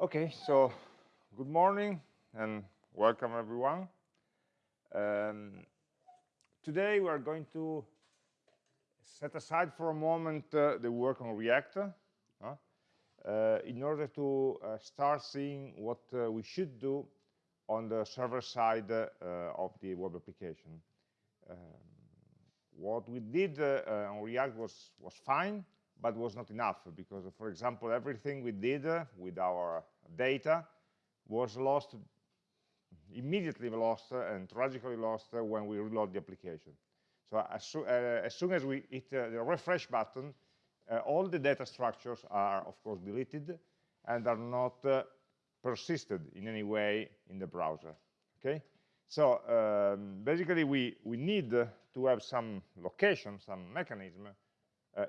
Okay, so good morning and welcome everyone. Um, today we are going to set aside for a moment uh, the work on React uh, uh, in order to uh, start seeing what uh, we should do on the server side uh, of the web application. Um, what we did on React was, was fine, but was not enough because, for example, everything we did with our data was lost, immediately lost and tragically lost when we reload the application. So as, so, uh, as soon as we hit uh, the refresh button, uh, all the data structures are, of course, deleted and are not uh, persisted in any way in the browser. Okay, so um, basically we we need to have some location, some mechanism uh,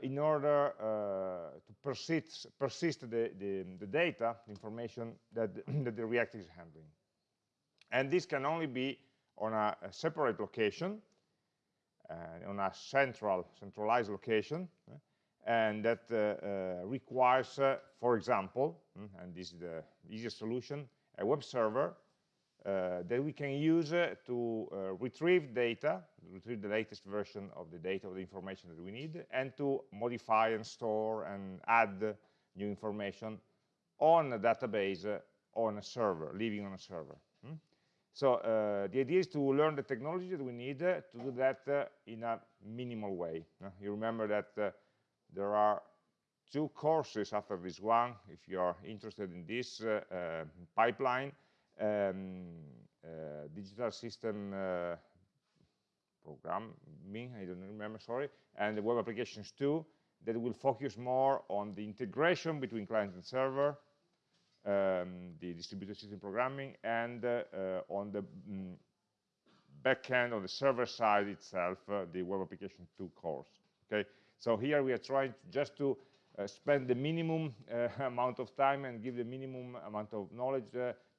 in order uh, to persist, persist the, the, the, data, the information that, that the React is handling. And this can only be on a, a separate location, uh, on a central, centralized location, uh, and that uh, uh, requires, for example, mm, and this is the easiest solution, a web server uh, that we can use uh, to uh, retrieve data, retrieve the latest version of the data, of the information that we need, and to modify and store and add new information on a database on a server, living on a server. Hmm? So uh, the idea is to learn the technology that we need uh, to do that uh, in a minimal way. you remember that there are two courses after this one, if you are interested in this pipeline, um, uh, digital system uh, programming, I don't remember, sorry, and the web applications too, that will focus more on the integration between client and server, um, the distributed system programming, and uh, uh, on the mm, backend, on the server side itself, uh, the web application 2 course. Okay, so here we are trying to just to uh, spend the minimum amount of time and give the minimum amount of knowledge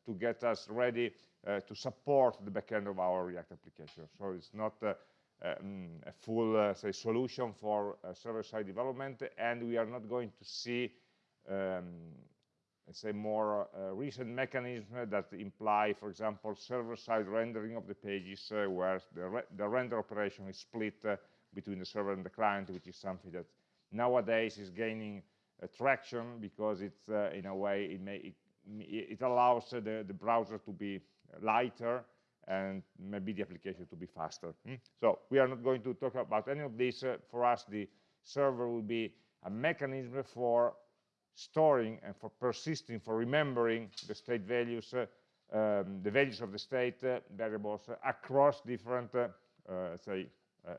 to get us ready uh, to support the backend of our React application. So it's not um, a full say solution for server-side development, and we are not going to see um, let's say more uh, recent mechanisms that imply, for example, server-side rendering of the pages uh, where the, re the, render operation is split uh, between the server and the client, which is something that nowadays is gaining traction because it's in a way it, may, it it allows the, the browser to be lighter and maybe the application to be faster. Hmm? So we are not going to talk about any of this. Uh, for us, the server will be a mechanism for storing and for persisting, for remembering the state values, uh, um, the values of the state uh, variables across different, uh, uh, say, um,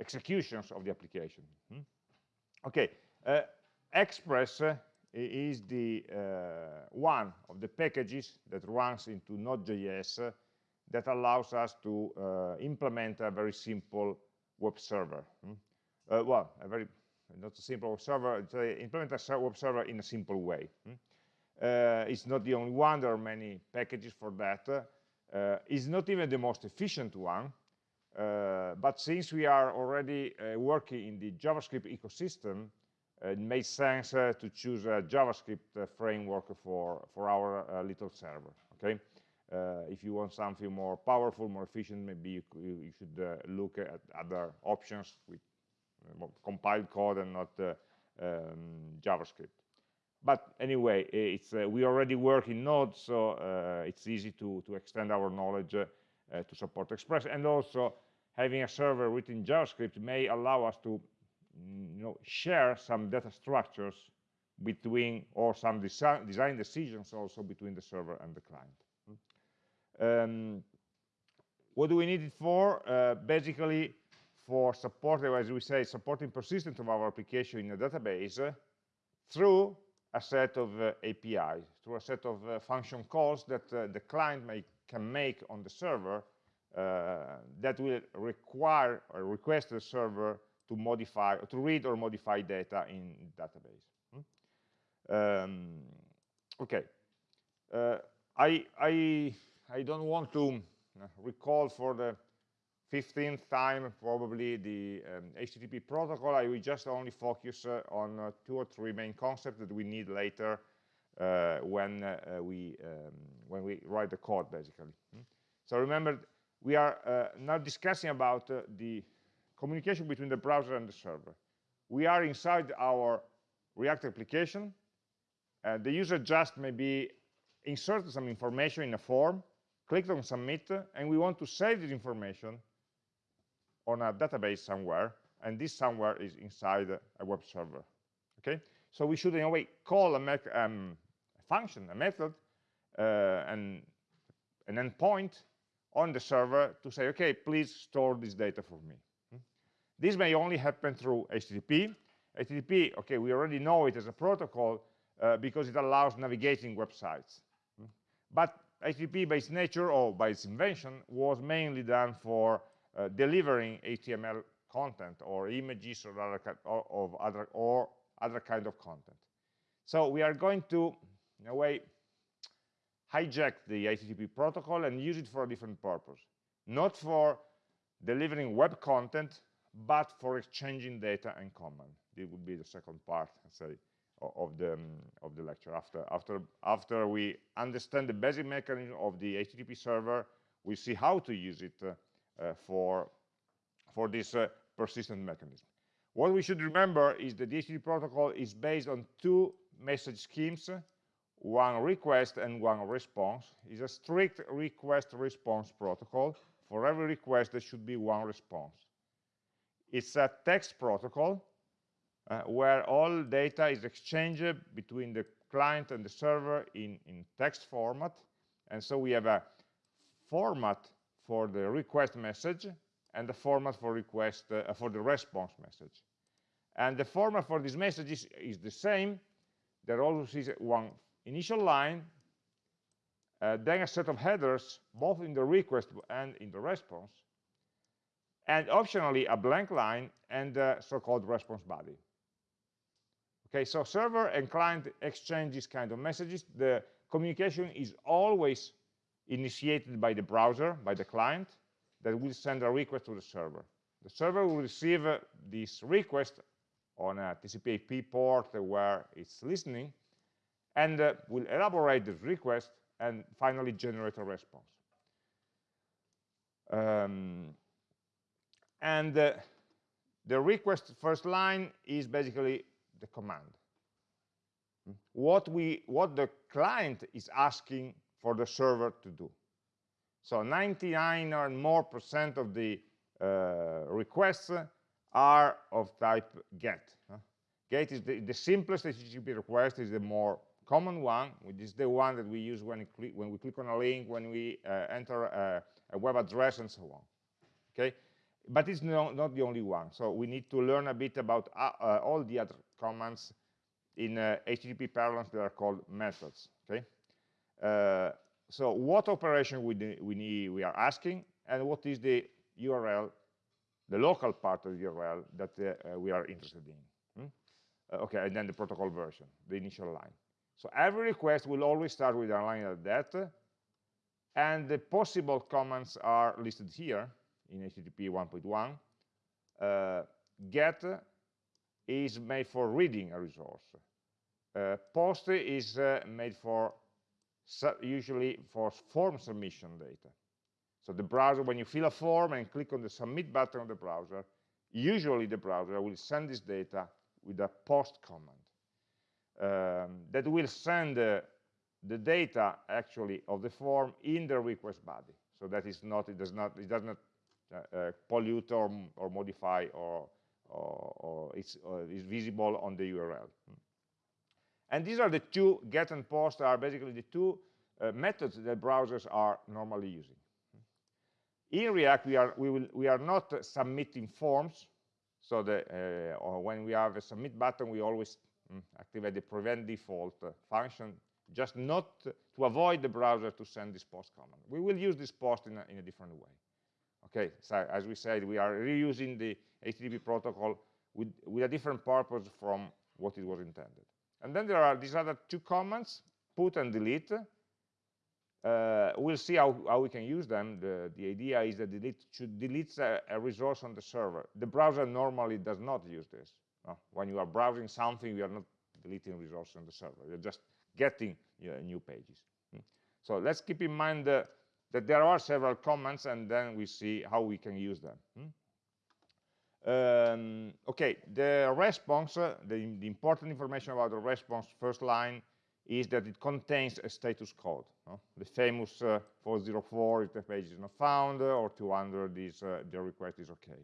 executions of the application. Hmm? Okay, Express is the uh, one of the packages that runs into Node.js uh, that allows us to uh, implement a very simple web server. Hmm? Uh, well, a very not a simple web server, implement a web server in a simple way. Hmm? Uh, it's not the only one, there are many packages for that. Uh, it's not even the most efficient one, but since we are already working in the JavaScript ecosystem, it made sense uh, to choose a JavaScript uh, framework for, for our uh, little server, okay? if you want something more powerful, more efficient, maybe you, you should look at other options with compiled code and not um, JavaScript. But anyway, it's, uh, we already work in Node, so uh, it's easy to, to extend our knowledge uh, to support Express. And also, having a server written JavaScript may allow us to you know, share some data structures between, or some design, design decisions also between the server and the client. Um, what do we need it for? Uh, basically, for support, as we say, supporting persistence of our application in a database uh, through a set of uh, APIs, through a set of uh, function calls that uh, the client may, can make on the server uh, that will require or request the server to modify, to read or modify data in database. Hmm? Um, okay, uh, I, I, I don't want to uh, recall for the 15th time probably the um, HTTP protocol. I will just only focus uh, on uh, two or three main concepts that we need later uh, when uh, we um, when we write the code, basically. Hmm? So remember, we are now discussing about the communication between the browser and the server. We are inside our React application. Uh, the user just maybe inserted some information in a form, clicked on submit, and we want to save this information on a database somewhere, and this somewhere is inside a web server. Okay, so we should in a way call a, um, a function, a method, uh, and an endpoint on the server to say, okay, please store this data for me. This may only happen through HTTP. HTTP, okay, we already know it as a protocol uh, because it allows navigating websites. But HTTP by its nature or by its invention was mainly done for uh, delivering HTML content or images or other, or, of other, or other kind of content. So we are going to, in a way, hijack the HTTP protocol and use it for a different purpose. Not for delivering web content, but for exchanging data and command. This would be the second part, say, of the um, of the lecture. After after after we understand the basic mechanism of the HTTP server, we see how to use it uh, uh, for for this uh, persistent mechanism. What we should remember is that the HTTP protocol is based on two message schemes one request and one response is a strict request response protocol for every request there should be one response it's a text protocol uh, where all data is exchanged between the client and the server in, in text format. And so we have a format for the request message and the format for request uh, for the response message. And the format for these messages is the same. There always is one initial line, uh, then a set of headers, both in the request and in the response, and optionally a blank line and the so-called response body. Okay, so server and client exchange these kind of messages. The communication is always initiated by the browser, by the client, that will send a request to the server. The server will receive uh, this request on a TCP IP port where it's listening, and uh, will elaborate this request and finally generate a response. Um, and uh, the request first line is basically the command. What, we, what the client is asking for the server to do. So 99 or more percent of the uh, requests are of type get. Get is the, the simplest HTTP request, is the more common one, which is the one that we use when, when we click on a link, when we uh, enter a, a, web address, and so on. Okay, but it's no, not the only one. So we need to learn a bit about uh, uh, all the other commands in HTTP uh, parlance that are called methods. Okay, uh, so what operation we, we need we are asking, and what is the URL, the local part of the URL that uh, we are interested in. Hmm? okay, and then the protocol version, the initial line. So every request will always start with a line like that, and the possible commands are listed here in HTTP 1.1. Uh, get is made for reading a resource. Uh, post is uh, made for usually for form submission data. So the browser, when you fill a form and click on the submit button of the browser, usually the browser will send this data with a post command um, that will send uh, the data actually of the form in the request body. So that is not, it does not, it does not pollute or, or modify or, or, or it's, is visible on the URL. And these are the two, get and post are basically the two uh, methods that browsers are normally using. In React, we are, we will, we are not submitting forms. So the, uh, when we have a submit button, we always mm, activate the prevent default uh, function, just not to avoid the browser to send this post command. We will use this post in a, in a different way. Okay, so as we said, we are reusing the HTTP protocol with, with a different purpose from what it was intended. And then there are these other two commands, put and delete. Uh, we'll see how, how, we can use them. The, the idea is that delete should delete a, a, resource on the server. The browser normally does not use this. When you are browsing something, you are not deleting resources on the server. You're just getting you know, new pages. Hmm. So let's keep in mind uh, that there are several comments, and then we see how we can use them. Hmm. Um, okay, the response, uh, the, the, important information about the response first line is that it contains a status code. No? The famous uh, 404 if the page is not found, uh, or 200 is uh, the request is okay.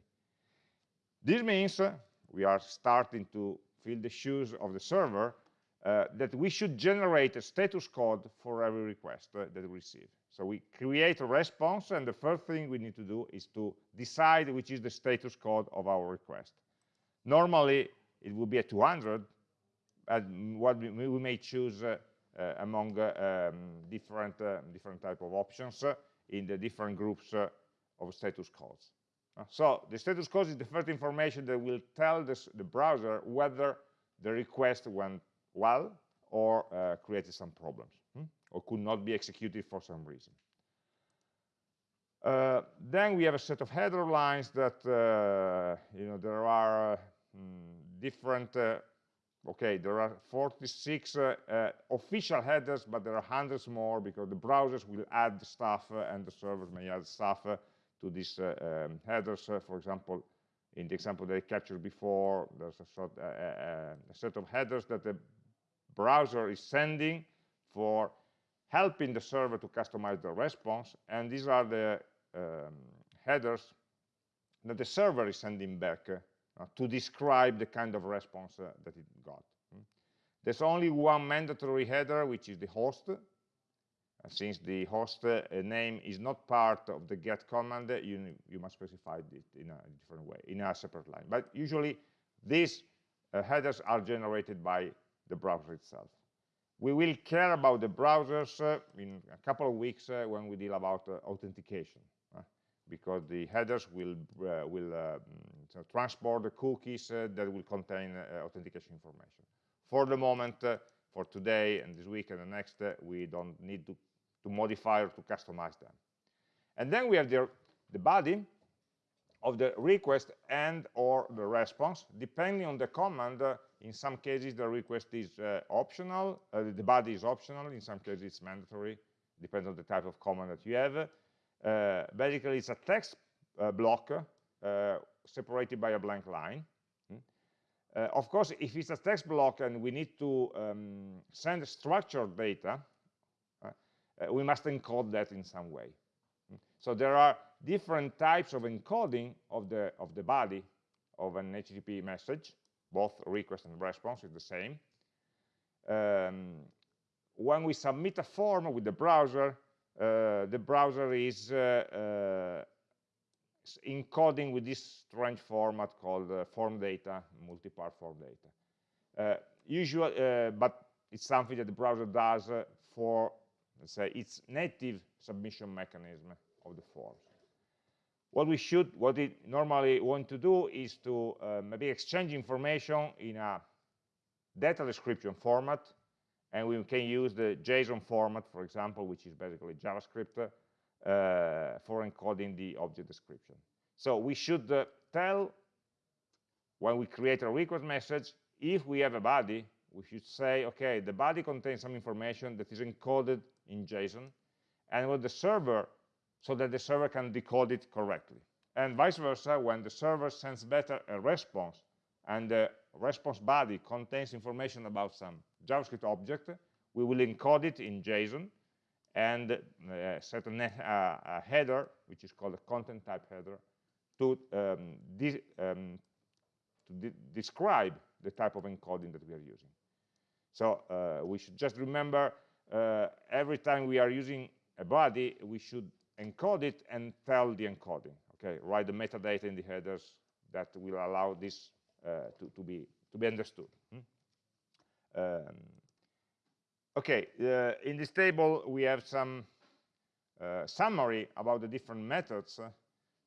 This means uh, we are starting to fill the shoes of the server uh, that we should generate a status code for every request that we receive. So we create a response, and the first thing we need to do is to decide which is the status code of our request. Normally, it would be a 200, and what we, we may choose uh, uh, among uh, um, different uh, different type of options uh, in the different groups uh, of status codes. so the status code is the first information that will tell this, the browser whether the request went well or created some problems or could not be executed for some reason. Uh, then we have a set of header lines that, uh, you know, there are uh, mm, different, uh, okay, there are 46 uh, uh, official headers, but there are hundreds more because the browsers will add stuff and the servers may add stuff to these um, headers. for example, in the example that I captured before, there's a, sort, a set of headers that the browser is sending for helping the server to customize the response, and these are the um, headers that the server is sending back uh, to describe the kind of response uh, that it got. Mm. There's only one mandatory header, which is the host. Uh, since the host uh, name is not part of the get command, you, you must specify it in a different way, in a separate line. But usually, these uh, headers are generated by the browser itself. We will care about the browsers uh, in a couple of weeks uh, when we deal about uh, authentication, uh, because the headers will uh, will um, so transport the cookies that will contain authentication information. For the moment, for today and this week and the next, we don't need to, to modify or to customize them. And then we have the, the body, of the request and or the response depending on the command uh, in some cases the request is uh, optional uh, the body is optional in some cases it's mandatory depends on the type of command that you have uh, basically it's a text uh, block uh, separated by a blank line hmm. of course if it's a text block and we need to um, send structured data we must encode that in some way hmm. so there are different types of encoding of the of the body of an HTTP message, both request and response is the same. Um, when we submit a form with the browser, uh, the browser is uh, uh, encoding with this strange format called uh, form data, multi-part form data. Uh, usual, uh, but it's something that the browser does for, let's say, its native submission mechanism of the forms what we should, what we normally want to do is to uh, maybe exchange information in a data description format, and we can use the JSON format, for example, which is basically JavaScript, uh, for encoding the object description. So we should uh, tell, when we create a request message, if we have a body, we should say, okay, the body contains some information that is encoded in JSON, and what the server so that the server can decode it correctly. And vice versa, when the server sends better a response and the response body contains information about some JavaScript object, we will encode it in JSON and uh, set a, uh, a, header, which is called a content type header, to, um, de um, to de describe the type of encoding that we are using. So uh, we should just remember uh, every time we are using a body, we should encode it and tell the encoding. Okay, write the metadata in the headers that will allow this uh, to, to, be to be understood. Hmm? Um, okay, uh, in this table we have some uh, summary about the different methods uh,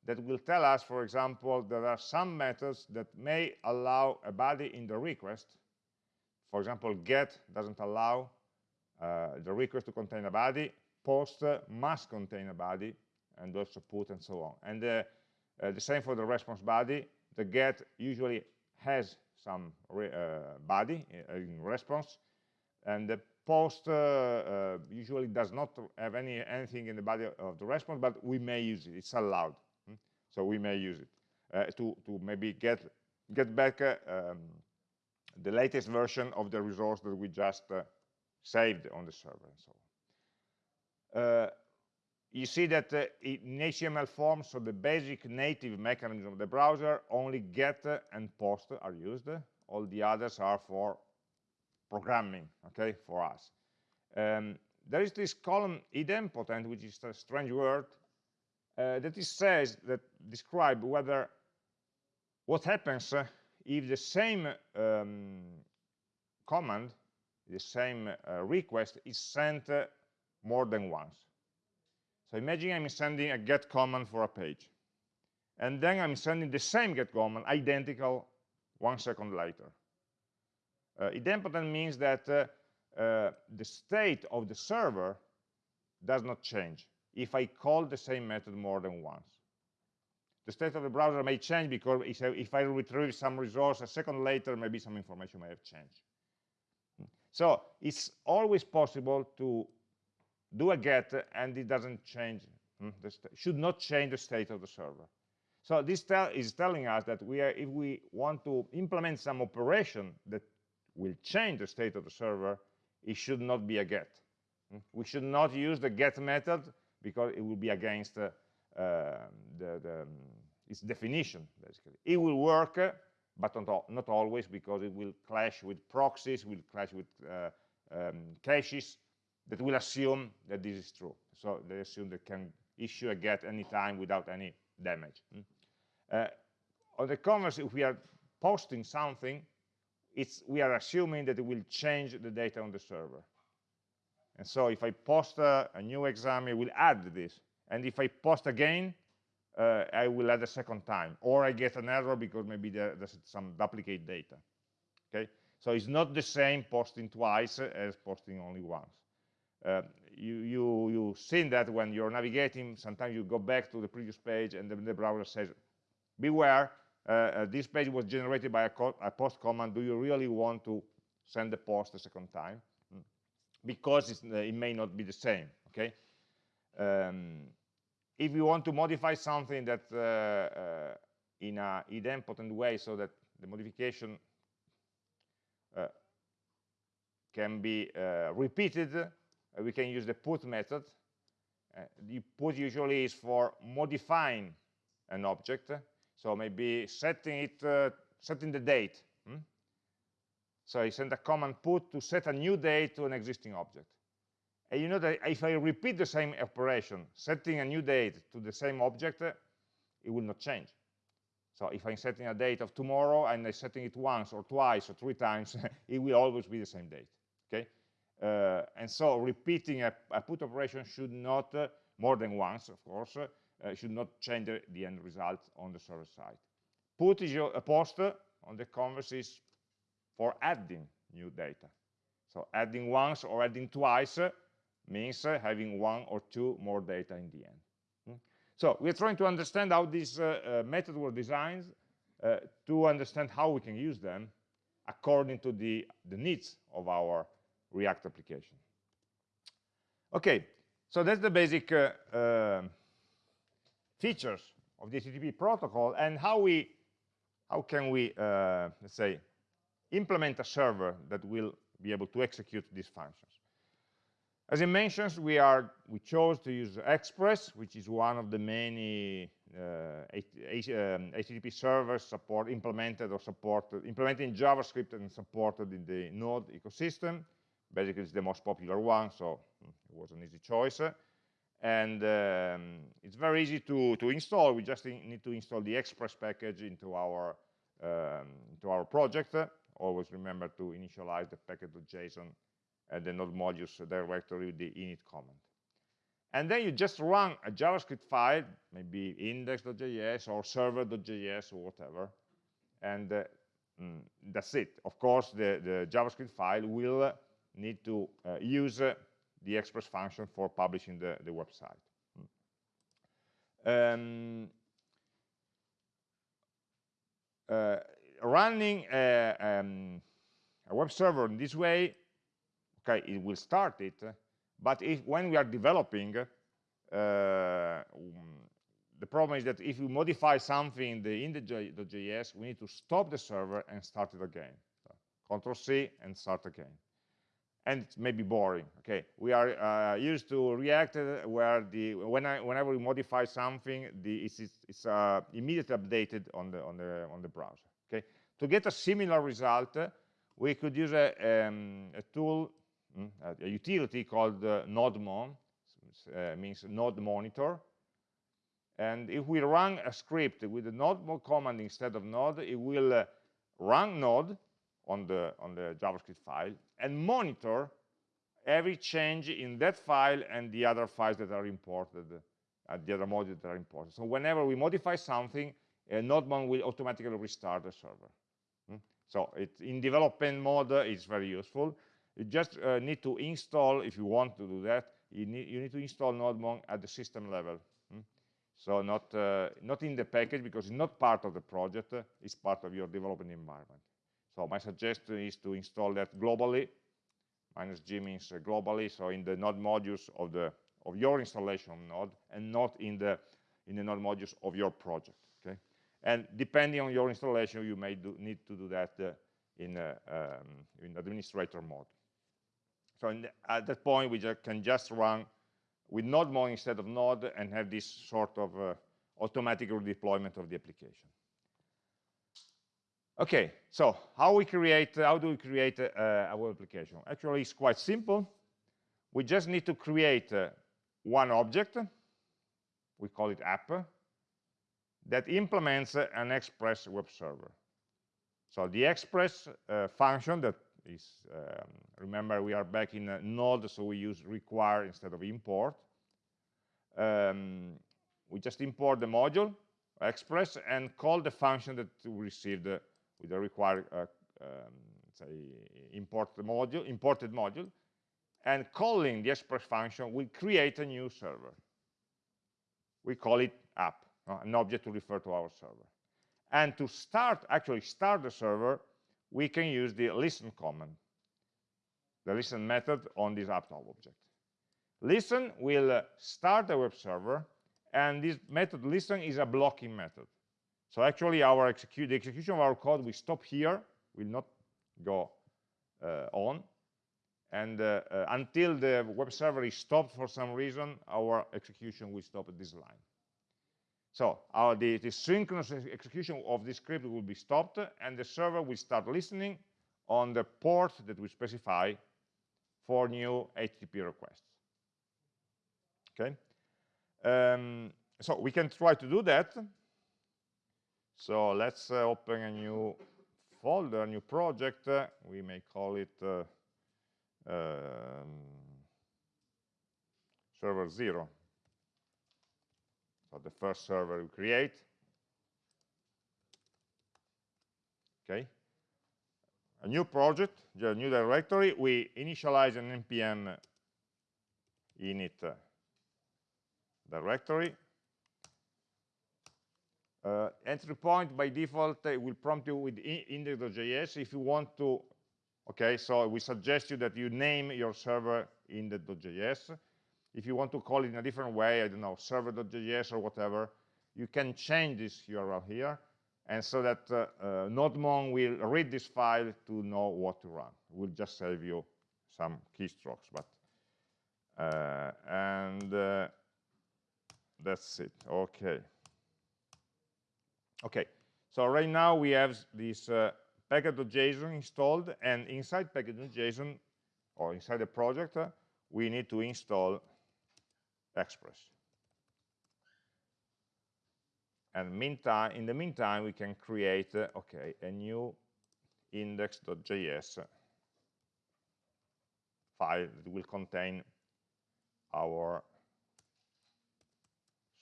that will tell us, for example, there are some methods that may allow a body in the request. For example, get doesn't allow uh, the request to contain a body, post must contain a body and also put and so on. And uh, uh, the same for the response body. The get usually has some uh, body in response, and the post uh, uh, usually does not have any anything in the body of the response, but we may use it. It's allowed, hmm? so we may use it uh, to to maybe get get back um, the latest version of the resource that we just saved on the server and so on. Uh, you see that uh, in HTML form, so the basic native mechanism of the browser, only get and post are used. All the others are for programming, okay, for us. Um, there is this column idempotent, which is a strange word, uh, that it says that describe whether what happens uh, if the same um, command, the same uh, request is sent uh, more than once. So imagine I'm sending a get command for a page. And then I'm sending the same get command, identical, one second later. Uh, idempotent means that uh, uh, the state of the server does not change if I call the same method more than once. The state of the browser may change because if I retrieve some resource a second later, maybe some information may have changed. So it's always possible to do a get and it doesn't change hmm, should not change the state of the server. So this tell is telling us that we are if we want to implement some operation that will change the state of the server it should not be a get. Hmm. we should not use the get method because it will be against uh, uh, the, the um, its definition basically. It will work but not, not always because it will clash with proxies will clash with uh, um, caches that will assume that this is true. So they assume they can issue a get anytime without any damage. Mm. Uh, on the converse, if we are posting something, it's, we are assuming that it will change the data on the server. And so if I post a, a new exam, it will add this. And if I post again, uh, I will add a second time. Or I get an error because maybe there, there's some duplicate data. Okay, So it's not the same posting twice as posting only once. Uh, you, you, you've seen that when you're navigating, sometimes you go back to the previous page and then the browser says, beware, uh, uh, this page was generated by a, a, post command, do you really want to send the post a second time? Mm. Because uh, it may not be the same, okay? Um, if you want to modify something that in a idempotent way so that the modification can be repeated uh, we can use the put method. Uh, the put usually is for modifying an object. So maybe setting it, uh, setting the date. Hmm? So I send a command put to set a new date to an existing object. And you know that if I repeat the same operation, setting a new date to the same object, it will not change. So if I'm setting a date of tomorrow and I'm setting it once or twice or three times, it will always be the same date. Okay? Uh, and so repeating a, a, put operation should not, uh, more than once, of course, uh, should not change the, the, end result on the server side. Put is your, a post on the converse is for adding new data. So adding once or adding twice means having one or two more data in the end. Hmm? So we're trying to understand how these uh, uh, methods were designed uh, to understand how we can use them according to the, the needs of our React application. Okay, so that's the basic uh, uh, features of the HTTP protocol and how we, how can we, uh, let's say, implement a server that will be able to execute these functions. As I mentioned, we are we chose to use Express, which is one of the many uh, HTTP um, servers support implemented or supported implemented in JavaScript and supported in the Node ecosystem basically it's the most popular one, so hmm, it was an easy choice. And um, it's very easy to, to install. We just need to install the Express package into our, um, into our project. Always remember to initialize the package.json and the node modules directory with the init command. And then you just run a JavaScript file, maybe index.js or server.js or whatever, and uh, mm, that's it. Of course, the, the JavaScript file will need to uh, use uh, the express function for publishing the, the website. Um, uh, running a, um, a web server in this way, okay, it will start it, but if when we are developing, uh, the problem is that if we modify something in the in the, the JS, we need to stop the server and start it again. So, Control C and start again. And it may be boring. Okay, we are uh, used to React uh, where the when I, whenever we modify something, the, it's, it's uh, immediately updated on the on the on the browser. Okay, to get a similar result, we could use a, um, a tool, hmm, a utility called uh, NodeMon, uh, means node monitor. And if we run a script with the node command instead of node, it will uh, run node on the on the JavaScript file and monitor every change in that file and the other files that are imported, uh, the other modules that are imported. So whenever we modify something, uh, NodeMon will automatically restart the server. Hmm? So it, in development mode, it's very useful. You just uh, need to install, if you want to do that, you need, you need to install NodeMon at the system level. Hmm? So not, uh, not in the package, because it's not part of the project, it's part of your development environment. So my suggestion is to install that globally, minus G means uh, globally, so in the node modules of the of your installation node, and not in the in the node modules of your project. Okay, and depending on your installation, you may do, need to do that uh, in uh, um, in administrator mode. So the, at that point, we just can just run with NodeMon instead of Node and have this sort of uh, automatic redeployment of the application. Okay, so how we create, how do we create a, a web application? Actually, it's quite simple. We just need to create uh, one object, we call it app, that implements uh, an Express web server. So the Express uh, function that is, um, remember we are back in Node, so we use require instead of import. Um, we just import the module, Express, and call the function that we received uh, with the required uh, um, say import module, imported module, and calling the express function will create a new server. We call it app, uh, an object to refer to our server. And to start, actually start the server, we can use the listen command, the listen method on this app object. Listen will uh, start the web server, and this method listen is a blocking method. So actually, our execute, the execution of our code will stop here, will not go uh, on. And uh, uh, until the web server is stopped for some reason, our execution will stop at this line. So our, the, the synchronous execution of this script will be stopped, and the server will start listening on the port that we specify for new HTTP requests. Okay. Um, so we can try to do that so let's uh, open a new folder, a new project. Uh, we may call it uh, um, server zero. So the first server we create. Okay. A new project, a new directory. We initialize an npm init directory uh, entry point by default will prompt you with index.js if you want to okay? So we suggest you that you name your server index.js if you want to call it in a different way i don't know server.js or whatever you can change this url here. And so that uh, uh, nodemon will read this file to know what to run. We'll just save you some keystrokes but uh, and uh, that's it. Okay Okay, so right now we have this uh, package.json installed, and inside package.json, or inside the project, uh, we need to install Express. And meantime, in the meantime, we can create, uh, okay, a new index.js file that will contain our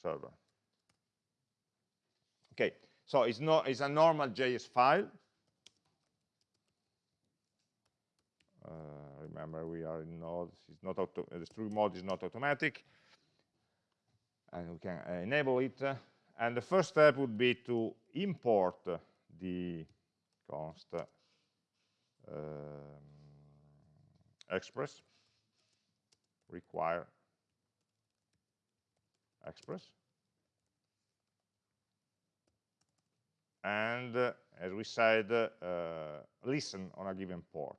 server. Okay, so it's, not, it's a normal JS file. Uh, remember, we are in Node. It's not auto the strict mode is not automatic, and we can enable it. And the first step would be to import the const um, express require express and uh, as we said uh, listen on a given port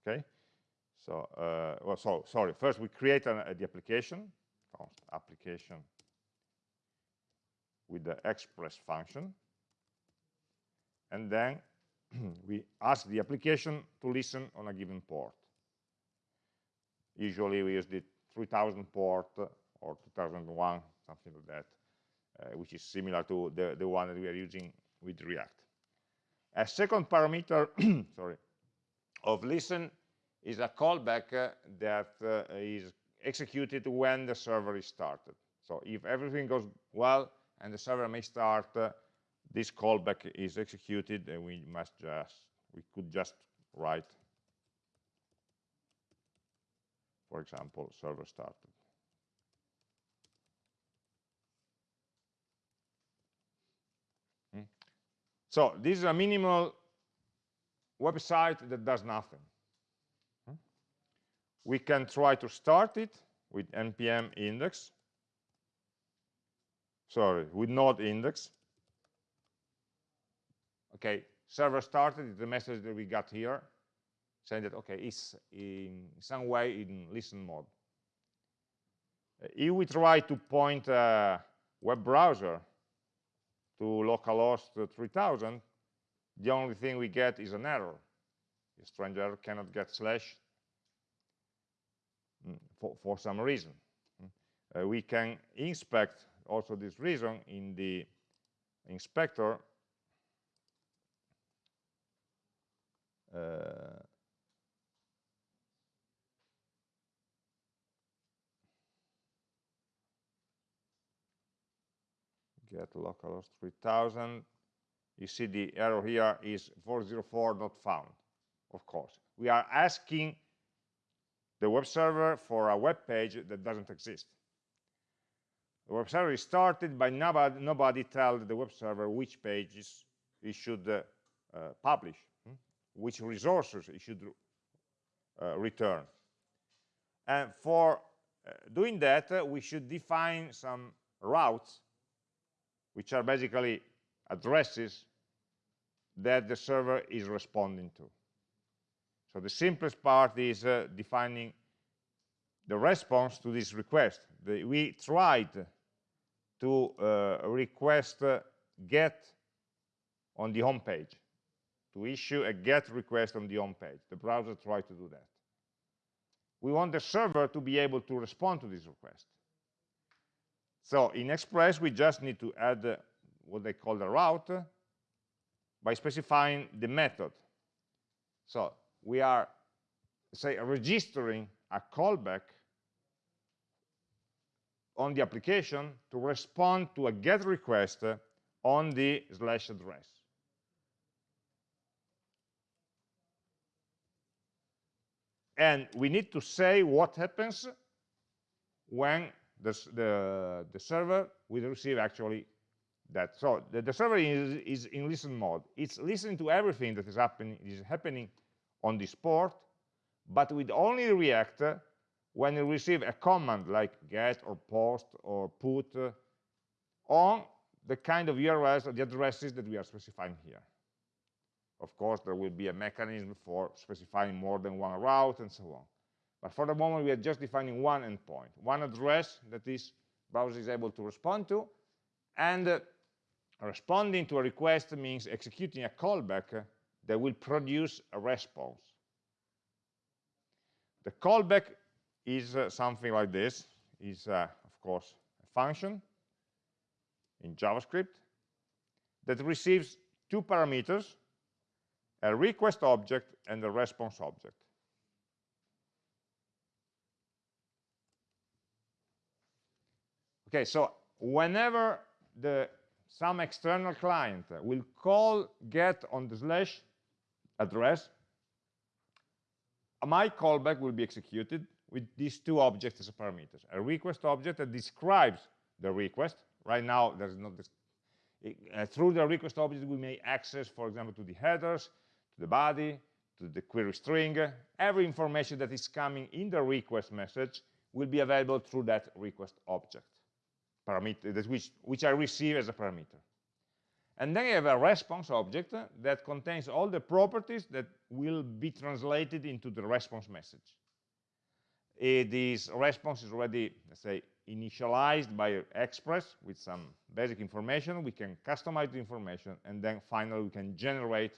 okay? So uh, well so sorry first we create an, the application application with the express function and then we ask the application to listen on a given port. Usually we use the 3000 port or 2001 something like that uh, which is similar to the, the one that we are using with React. A second parameter sorry, of listen is a callback uh, that uh, is executed when the server is started. So if everything goes well and the server may start, uh, this callback is executed and we must just, we could just write, for example, server started. So this is a minimal website that does nothing. Hmm? We can try to start it with npm index. Sorry, with node index. Okay, server started, the message that we got here, saying that, okay, it's in some way in listen mode. Uh, if we try to point a web browser to localhost 3000, the only thing we get is an error. The stranger cannot get slash mm, for, for some reason. Mm. Uh, we can inspect also this reason in the inspector uh, get localhost 3000 you see the error here is 404 not found of course. We are asking the web server for a web page that doesn't exist. The web server is started by nobody, nobody tells the web server which pages it should uh, uh, publish hmm? which resources it should uh, return. And for uh, doing that uh, we should define some routes which are basically addresses that the server is responding to. So the simplest part is uh, defining the response to this request. The, we tried to uh, request uh, get on the home page, to issue a get request on the home page. The browser tried to do that. We want the server to be able to respond to this request. So in Express, we just need to add uh, what they call the route by specifying the method. So we are, say, registering a callback on the application to respond to a GET request on the slash address. And we need to say what happens when the, the, the server will receive actually that. So the, the server is, is, in listen mode. It's listening to everything that is happening, is happening on this port, but with only react when you receive a command like get or post or put on the kind of URLs or the addresses that we are specifying here. Of course, there will be a mechanism for specifying more than one route and so on. But for the moment, we are just defining one endpoint, one address that this browser is able to respond to. And uh, responding to a request means executing a callback that will produce a response. The callback is uh, something like this, is uh, of course a function in JavaScript that receives two parameters, a request object and a response object. Okay, so whenever the some external client will call get on the slash address, my callback will be executed with these two objects as parameters. A request object that describes the request. Right now, there's not this, uh, through the request object, we may access, for example, to the headers, to the body, to the query string. Every information that is coming in the request message will be available through that request object, parameter, which, which I receive as a parameter. And then I have a response object that contains all the properties that will be translated into the response message. Uh, this response is already, let's say, initialized by Express with some basic information. We can customize the information, and then finally we can generate,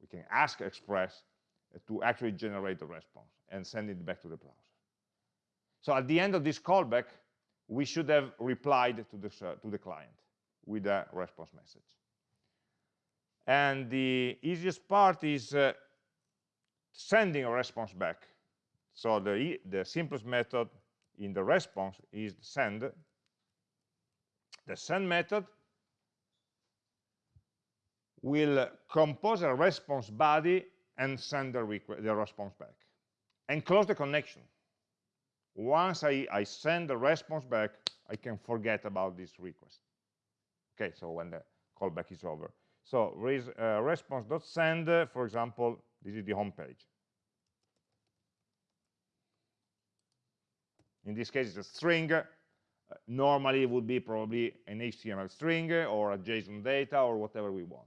we can ask Express to actually generate the response and send it back to the browser. So at the end of this callback, we should have replied to the, to the client with a response message. And the easiest part is uh, sending a response back. So the, the simplest method in the response is send. The send method will compose a response body and send the, the response back and close the connection. Once I, I send the response back, I can forget about this request. Okay, so when the callback is over. So res, uh, response.send, uh, for example, this is the home page. In this case, it's a string. Uh, normally, it would be probably an HTML string or a JSON data or whatever we want.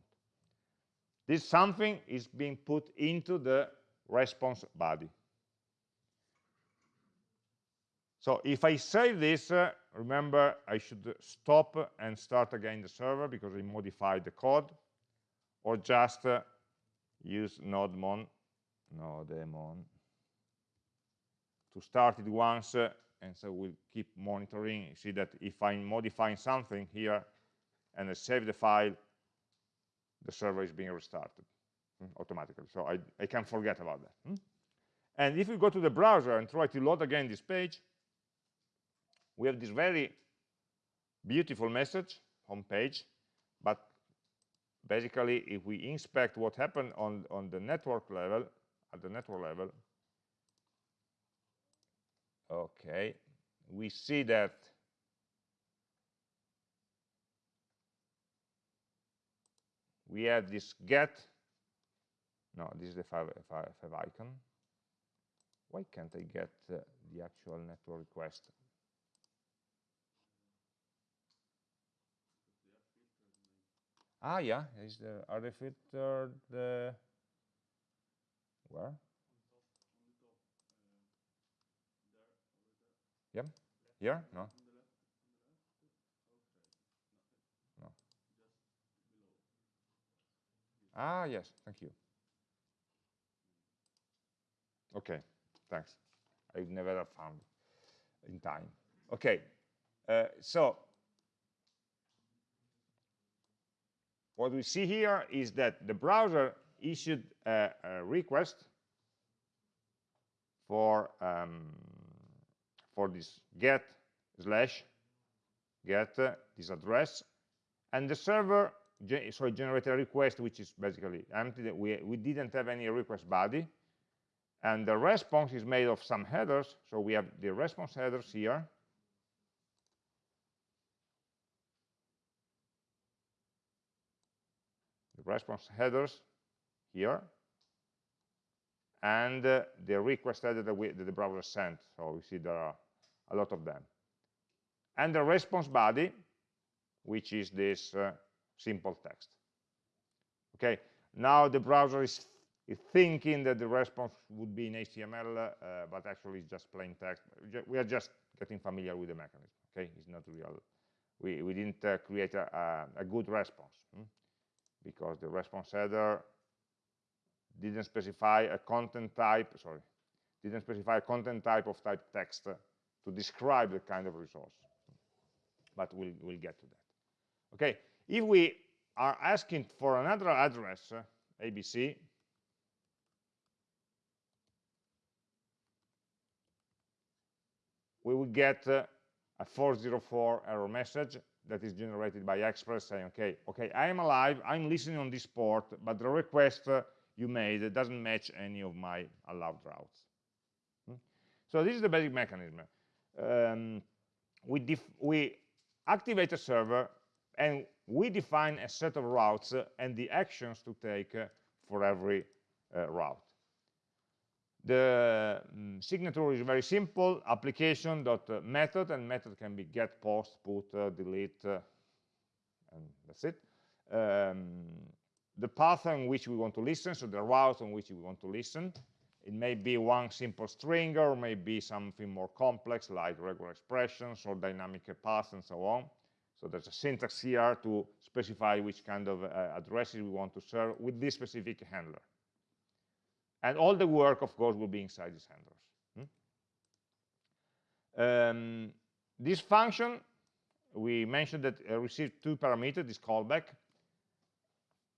This something is being put into the response body. So if I save this, uh, remember I should stop and start again the server because I modified the code, or just uh, use nodemon, nodemon, to start it once, uh, and so we'll keep monitoring. You see that if I'm modifying something here and I save the file, the server is being restarted mm, automatically. So I, I can forget about that. Mm? And if we go to the browser and try to load again this page, we have this very beautiful message, home page, but basically if we inspect what happened on, on the network level, at the network level, okay, we see that we have this get, no, this is the five, five, five icon. Why can't I get uh, the actual network request? Ah, yeah, is the are they uh, where? Yeah, here? No. No. Ah, yes, thank you. Okay, thanks. I've never found in time. Okay, uh, so what we see here is that the browser issued a, a request for um, for this get slash get uh, this address. And the server ge so generated a request which is basically empty. We we didn't have any request body. And the response is made of some headers. So we have the response headers here response headers here, and uh, the request header that, we, that the browser sent. So we see there are a lot of them. And the response body, which is this uh, simple text. Okay, now the browser is, is, thinking that the response would be in HTML, uh, but actually it's just plain text. We are just getting familiar with the mechanism. Okay, it's not real. We, we didn't uh, create a, a, a, good response. Hmm? Because the response header didn't specify a content type, sorry, didn't specify a content type of type text to describe the kind of resource. But we'll, we'll get to that. Okay, if we are asking for another address, ABC, we will get a 404 error message that is generated by Express saying, okay, okay, I am alive, I'm listening on this port, but the request uh, you made doesn't match any of my allowed routes. Hmm? So this is the basic mechanism. Um, we, we activate a server and we define a set of routes and the actions to take uh, for every uh, route. The um, signature is very simple, application dot uh, method, and method can be get, post, put, uh, delete, uh, and that's it. Um, the path on which we want to listen, so the route on which we want to listen. It may be one simple string or maybe something more complex like regular expressions or dynamic paths and so on. So there's a syntax here to specify which kind of uh, addresses we want to serve with this specific handler. And all the work, of course, will be inside these handlers. Hmm? Um, this function, we mentioned that it received two parameters, this callback,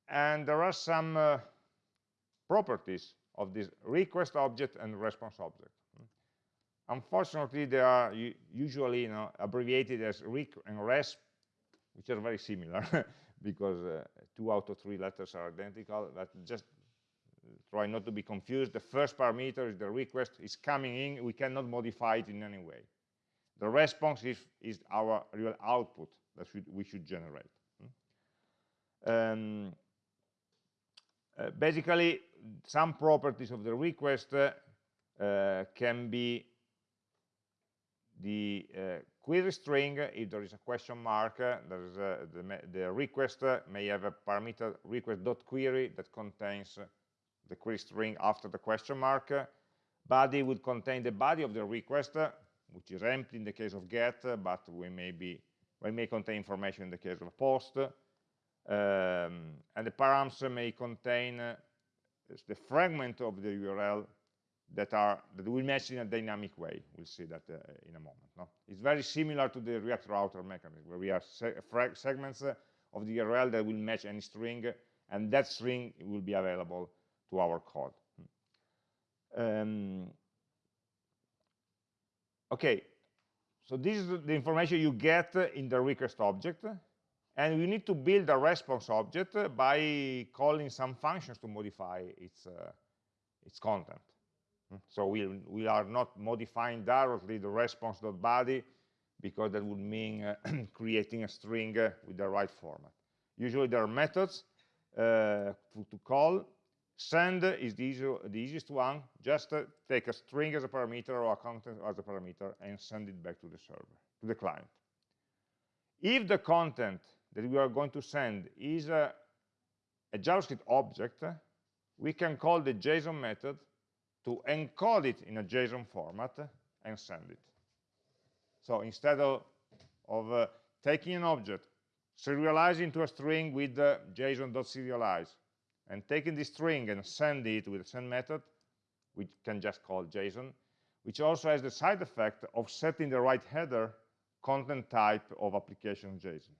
and there are some uh, properties of this request object and response object. Hmm? Unfortunately, they are usually you know, abbreviated as req and resp, which are very similar because uh, two out of three letters are identical, but just try not to be confused. The first parameter is the request is coming in. We cannot modify it in any way. The response is, is our real output that should, we should generate. Hmm? Um, uh, basically, some properties of the request uh, can be the uh, query string, if there is a question mark, uh, there's a, the, the, request may have a parameter request.query that contains the query string after the question mark. Body would contain the body of the request, which is empty in the case of get, but we may be we may contain information in the case of post. Um, and the params may contain uh, the fragment of the URL that are that will match in a dynamic way. We'll see that uh, in a moment. No? It's very similar to the React router mechanism, where we have se segments uh, of the URL that will match any string, and that string will be available to our code. Um, okay, so this is the information you get in the request object, and we need to build a response object by calling some functions to modify its, uh, its content. So we, we are not modifying directly the response.body because that would mean uh, creating a string uh, with the right format. Usually there are methods uh, to, to, call Send is the, easy, the easiest one. Just uh, take a string as a parameter or a content as a parameter and send it back to the server, to the client. If the content that we are going to send is a, a JavaScript object, we can call the JSON method to encode it in a JSON format and send it. So instead of, of uh, taking an object, serializing to a string with uh, JSON.serialize, and taking this string and send it with the send method, we can just call JSON, which also has the side effect of setting the right header content type of application JSON.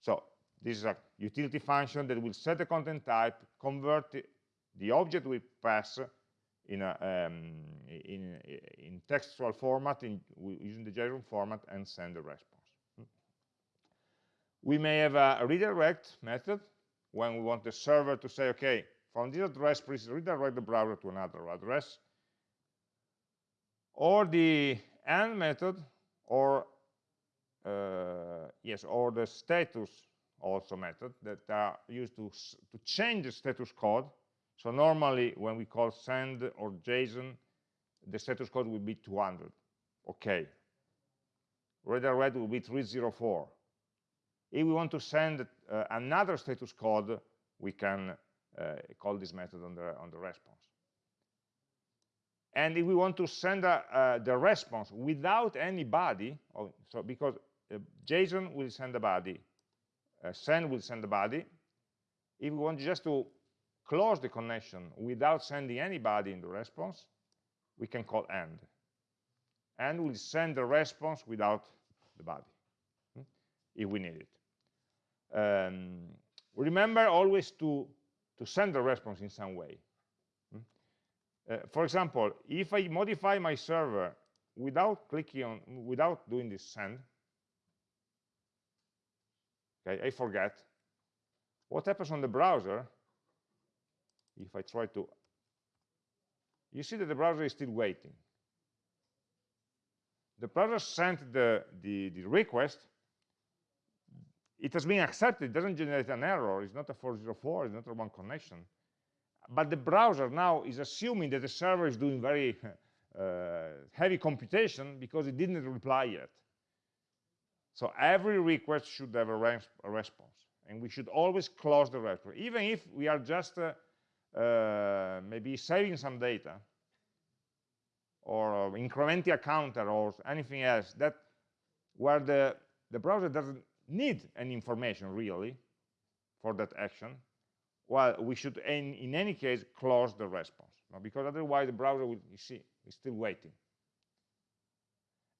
So this is a utility function that will set the content type, convert the, the object we pass in, a, um, in, in, textual format in, using the JSON format and send the response. We may have a redirect method when we want the server to say, okay, from this address, please redirect the browser to another address. Or the and method, or uh, yes, or the status also method that are used to, to change the status code. So normally when we call send or JSON, the status code will be 200. Okay. Redirect will be 304 if we want to send uh, another status code, we can uh, call this method on the, on the response. And if we want to send uh, uh the response without any body, oh, so because uh, JSON will send the body, uh, send will send the body. If we want just to close the connection without sending anybody in the response, we can call end. And will send the response without the body, hmm, if we need it. Um, remember always to, to send the response in some way. Hmm? Uh, for example, if I modify my server without clicking on, without doing this send, okay, I forget, what happens on the browser, if I try to, you see that the browser is still waiting. The browser sent the, the, the request, it has been accepted, it doesn't generate an error, it's not a 404, it's not a one connection. But the browser now is assuming that the server is doing very uh, heavy computation because it didn't reply yet. So every request should have a, res a response. And we should always close the response. Even if we are just uh, uh, maybe saving some data, or incrementing a counter, or anything else, that where the, the browser doesn't need any information really for that action, well, we should, in, in any case, close the response, because otherwise the browser will, you see, is still waiting.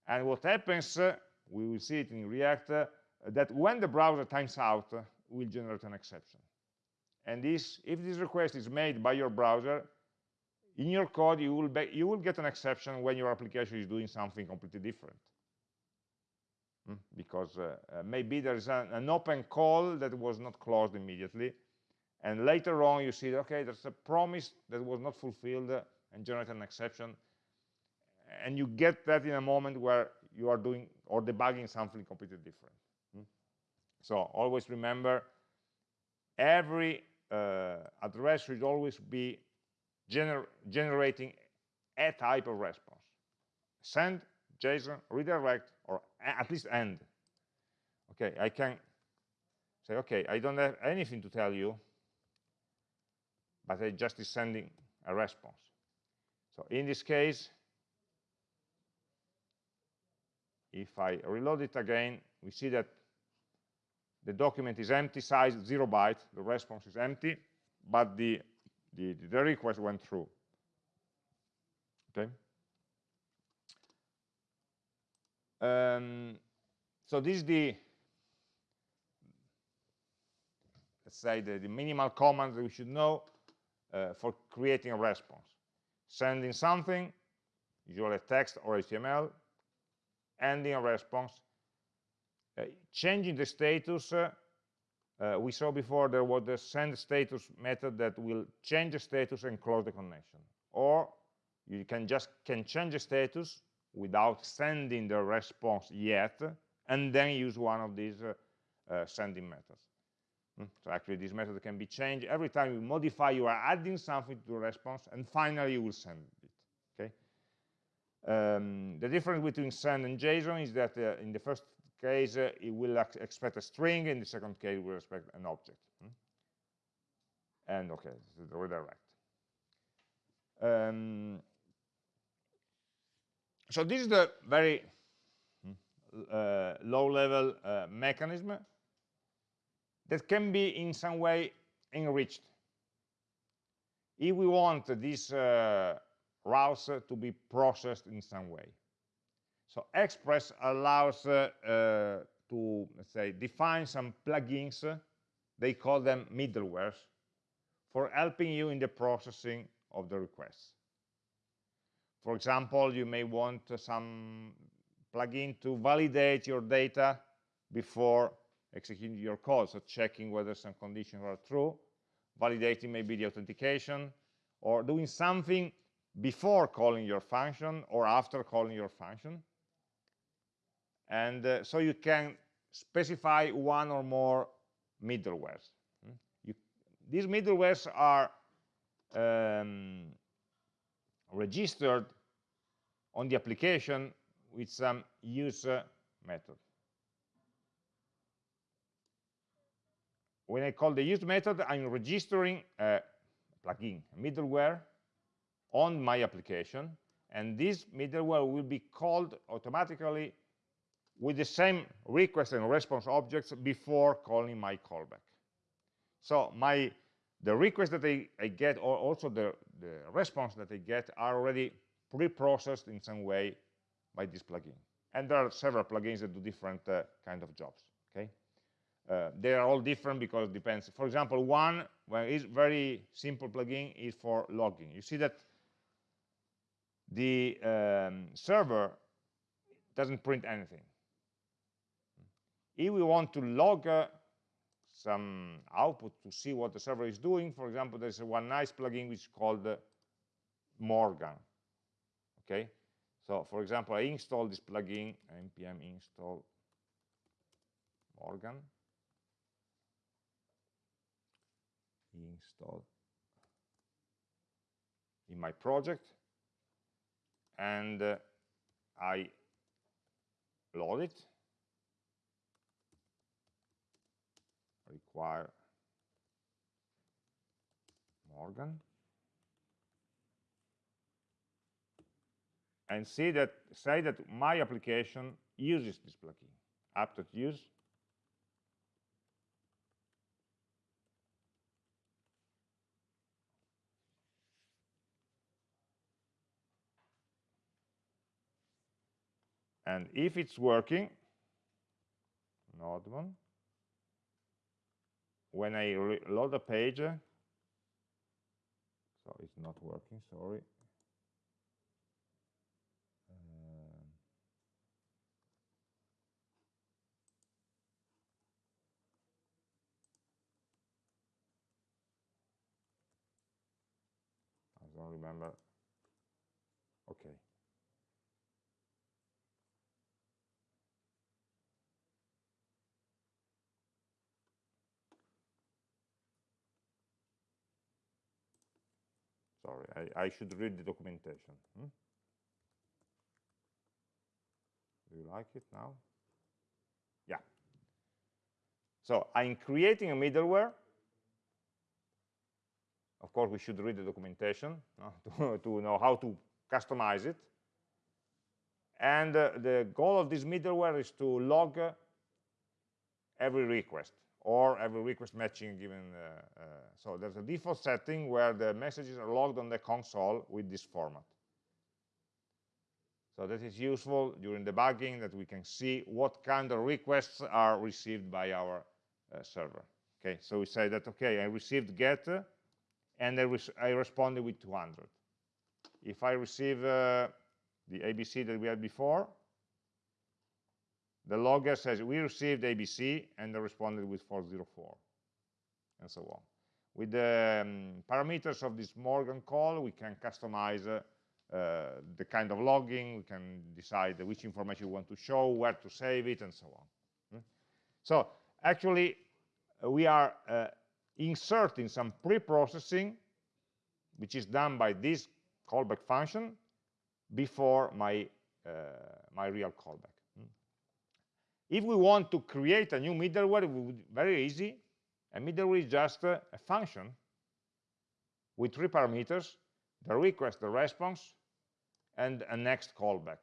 And what happens, uh, we will see it in React, uh, that when the browser times out, uh, will generate an exception. And this, if this request is made by your browser, in your code, you will, you will get an exception when your application is doing something completely different. Mm, because uh, uh, maybe there's an, an, open call that was not closed immediately, and later on you see, okay, there's a promise that was not fulfilled uh, and generate an exception, and you get that in a moment where you are doing or debugging something completely different. Mm. So always remember, every uh, address should always be gener generating a type of response. Send, JSON, redirect, or at least end. Okay, I can say, okay, I don't have anything to tell you, but I just is sending a response. So in this case, if I reload it again, we see that the document is empty, size zero byte, the response is empty, but the, the, the request went through. Okay. Um, so this is the, let's say, the, the minimal commands that we should know uh, for creating a response. Sending something, usually text or HTML, ending a response, uh, changing the status, uh, uh, we saw before there was the send status method that will change the status and close the connection. Or you can just can change the status without sending the response yet, and then use one of these uh, uh, sending methods. Mm. So actually this method can be changed. Every time you modify, you are adding something to the response, and finally you will send it. Okay. Um, the difference between send and JSON is that uh, in the first case, uh, it will expect a string. In the second case, it will expect an object. Hmm? And the redirect. Um, so this is the very hmm, uh, low-level uh, mechanism that can be in some way enriched. If we want this uh, routes to be processed in some way. So Express allows uh, uh, to, let's say, define some plugins, they call them middlewares, for helping you in the processing of the requests. For example, you may want some plugin to validate your data before executing your code, so checking whether some conditions are true, validating maybe the authentication, or doing something before calling your function or after calling your function and uh, so you can specify one or more middlewares. Hmm? You, these middlewares are um, registered on the application with some use method. When I call the use method, I'm registering a plugin, a middleware, on my application, and this middleware will be called automatically with the same request and response objects before calling my callback. So my the request that I, I get or also the, the response that I get are already pre-processed in some way by this plugin. And there are several plugins that do different uh, kind of jobs. Okay, uh, they are all different because it depends. For example, one well, is very simple plugin is for logging. You see that the um, server doesn't print anything. If we want to log uh, some output to see what the server is doing. For example, there's one nice plugin which is called uh, Morgan. Okay, so for example, I install this plugin npm install Morgan install in my project, and uh, I load it require Morgan? And see that say that my application uses this plugin. App.use and if it's working node one when I load a page so it's not working sorry. Um, I don't remember. Okay Sorry, I, should read the documentation. Hmm? Do you like it now? Yeah. So I'm creating a middleware. Of course, we should read the documentation to, to, know how to customize it. And uh, the goal of this middleware is to log uh, every request or every request matching given. Uh, uh, so there's a default setting where the messages are logged on the console with this format. So that is useful during debugging that we can see what kind of requests are received by our uh, server. Okay, so we say that, okay, I received get and I, I responded with 200. If I receive uh, the ABC that we had before, the logger says we received ABC and they responded with 404 and so on. With the um, parameters of this Morgan call, we can customize uh, uh, the kind of logging, we can decide which information we want to show, where to save it, and so on. Hmm? So actually, we are uh, inserting some pre-processing, which is done by this callback function, before my, uh, my real callback. If we want to create a new middleware, it would be very easy. A middleware is just a, function with three parameters, the request, the response, and a next callback.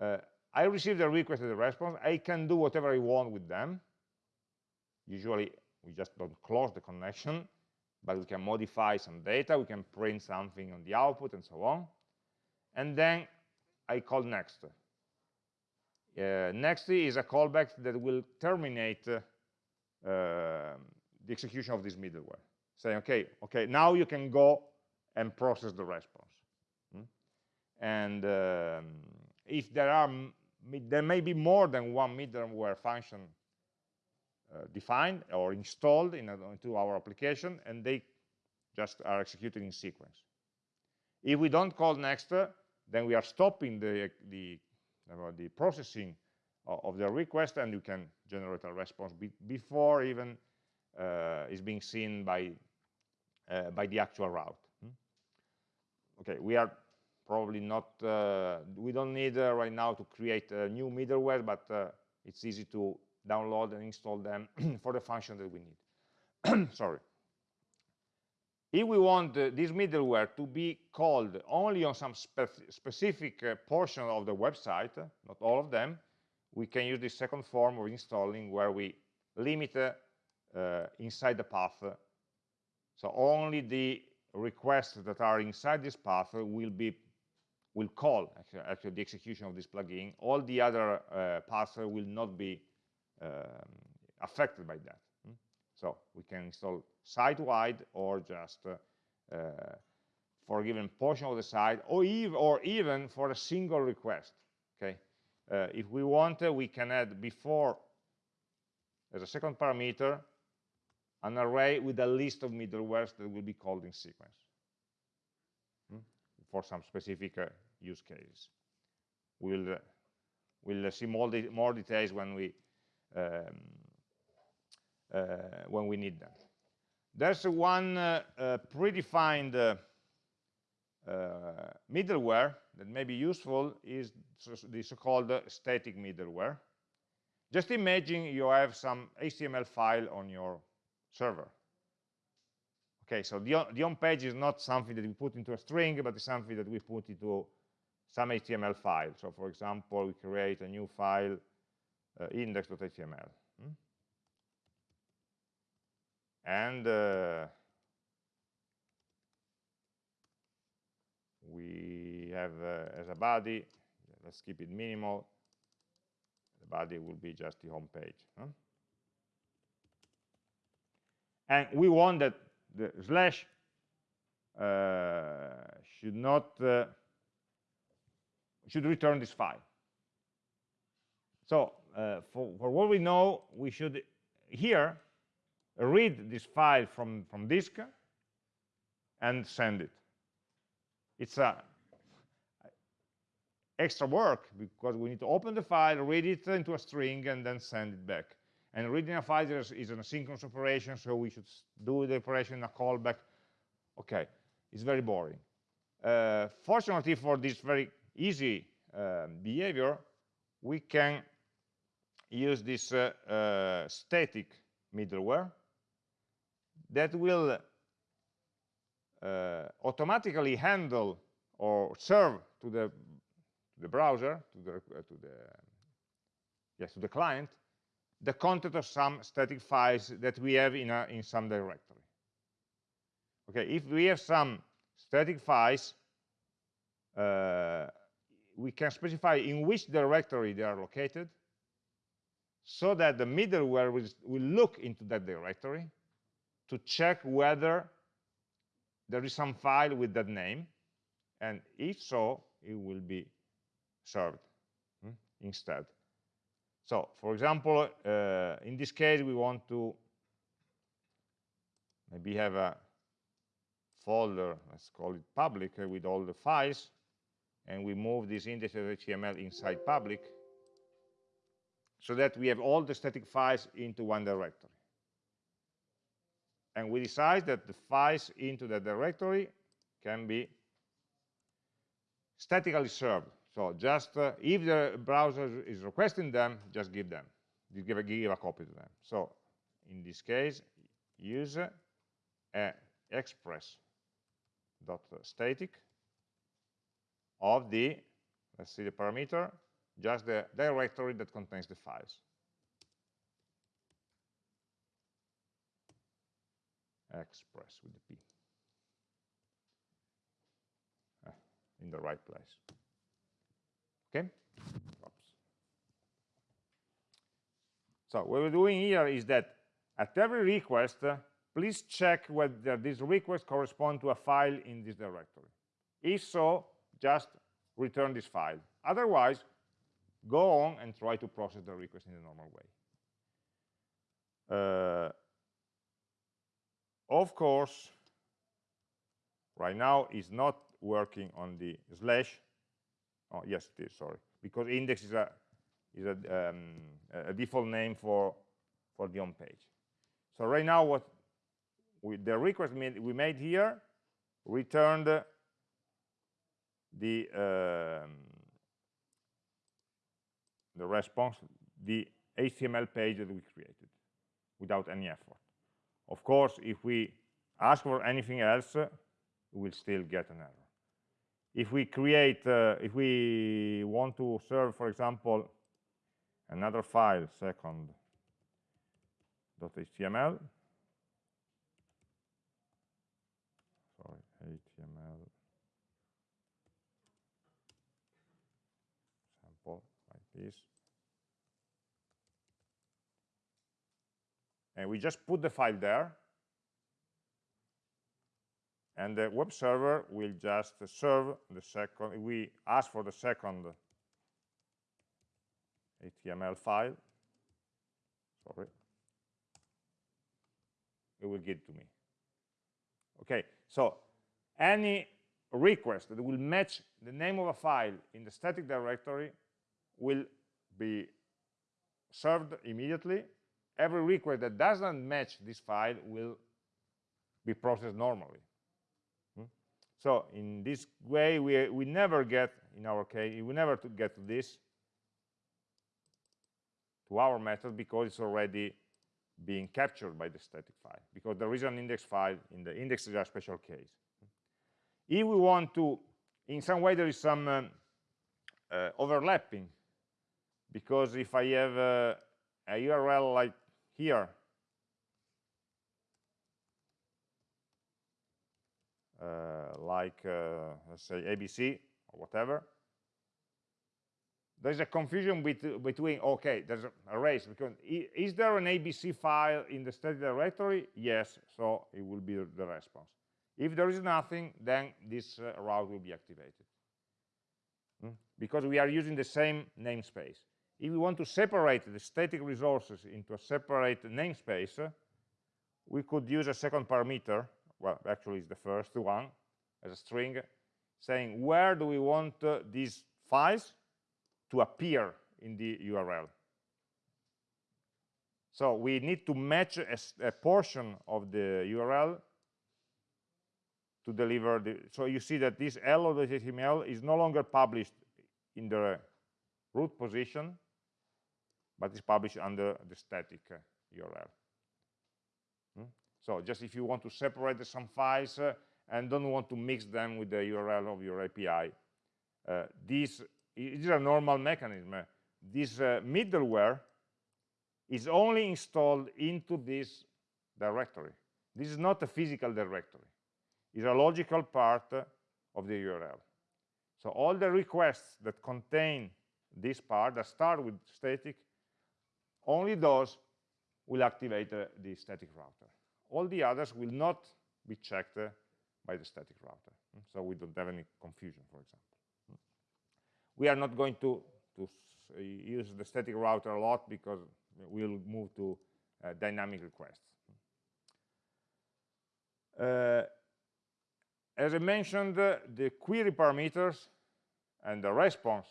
Uh, I receive the request and the response. I can do whatever I want with them. Usually, we just don't close the connection, but we can modify some data. We can print something on the output and so on. And then I call next. Uh, next is a callback that will terminate uh, the execution of this middleware. Saying, okay, okay, now you can go and process the response. Hmm? And um, if there are, there may be more than one middleware function uh, defined or installed in a, into our application, and they just are executed in sequence. If we don't call next, then we are stopping the, the about the processing of the request and you can generate a response be before even uh, is being seen by uh, by the actual route. Hmm? okay we are probably not uh, we don't need uh, right now to create a new middleware but uh, it's easy to download and install them for the function that we need. Sorry if we want uh, this middleware to be called only on some spe specific uh, portion of the website, not all of them, we can use this second form of installing where we limit uh, inside the path. So only the requests that are inside this path will be will call actually, actually the execution of this plugin. All the other uh, paths will not be um, affected by that. So we can install site-wide or just uh, for a given portion of the site, or, ev or even for a single request. Okay, uh, if we want, uh, we can add before as a second parameter an array with a list of middlewares that will be called in sequence hmm? for some specific uh, use cases. We'll uh, we'll see more, de more details when we um, when we need them. there's one uh, uh, predefined uh, uh, middleware that may be useful is the so-called static middleware. Just imagine you have some HTML file on your server. Okay, so the, the on page is not something that we put into a string, but it's something that we put into some HTML file. So for example, we create a new file, uh, index.html. Hmm? And uh, we have uh, as a body, let's keep it minimal, the body will be just the home page. Huh? And we want that the slash uh, should not uh, should return this file. So uh, for, for what we know, we should here read this file from, from disk and send it. It's a extra work because we need to open the file, read it into a string, and then send it back. And reading a file is, is an asynchronous operation, so we should do the operation in a callback. Okay, it's very boring. Uh, fortunately for this very easy uh, behavior, we can use this uh, uh static middleware that will uh, automatically handle or serve to the to the browser to the uh, to the yes to the client the content of some static files that we have in, a, in some directory. Okay, if we have some static files, uh, we can specify in which directory they are located so that the middleware will, will look into that directory to check whether there is some file with that name, and if so, it will be served hmm, instead. So, for example, uh, in this case, we want to maybe have a folder, let's call it public, uh, with all the files, and we move this index.html inside public, so that we have all the static files into one directory. And we decide that the files into the directory can be statically served. So just uh, if the browser is requesting them, just give them, give a, give a copy to them. So in this case, use a express static of the let's see the parameter just the directory that contains the files express with the p. Ah, in the right place. Okay? Oops. so what we're doing here is that at every request uh, please check whether this request corresponds to a file in this directory. If so just return this file. Otherwise go on and try to process the request in the normal way. Uh, of course right now is not working on the slash. Oh yes it is sorry. Because index is a is a, um, a default name for for the home page. So right now what we, the request made, we made here returned the um, the response the HTML page that we created without any effort of course if we ask for anything else we will still get an error. If we create, uh, if we want to serve, for example, another file, second.html, sorry, HTML sample like this, and we just put the file there, and the web server will just serve the second we ask for the second html file. Sorry. It will give it to me. Okay so any request that will match the name of a file in the static directory will be served immediately every request that doesn't match this file will be processed normally. Hmm? So in this way, we, we never get, in our case, we never to get to this, to our method, because it's already being captured by the static file, because there is an index file in the index is a special case. If we want to, in some way there is some um, uh, overlapping, because if I have a URL like here, uh, like, uh, let's say, ABC or whatever, there's a confusion bet between, okay, there's a, race, because is there an ABC file in the static directory? Yes, so it will be the response. If there is nothing, then this uh, route will be activated. Hmm? Because we are using the same namespace. If we want to separate the static resources into a separate namespace, we could use a second parameter, well, actually it's the first one, as a string, saying where do we want uh, these files to appear in the URL. So we need to match a, a portion of the URL to deliver the, so you see that this hello.html is no longer published in the root position, but is published under the static uh, URL. Hmm? So just if you want to separate some files uh, and don't want to mix them with the URL of your API, uh, this is a normal mechanism. This uh, middleware is only installed into this directory. This is not a physical directory It's a logical part of the URL. So all the requests that contain this part, that start with static, only those will activate uh, the static router. All the others will not be checked uh, by the static router. Hmm? So we don't have any confusion, for example. Hmm? We are not going to, to use the static router a lot because we'll move to uh, dynamic requests. Uh, as I mentioned, uh, the query parameters and the response,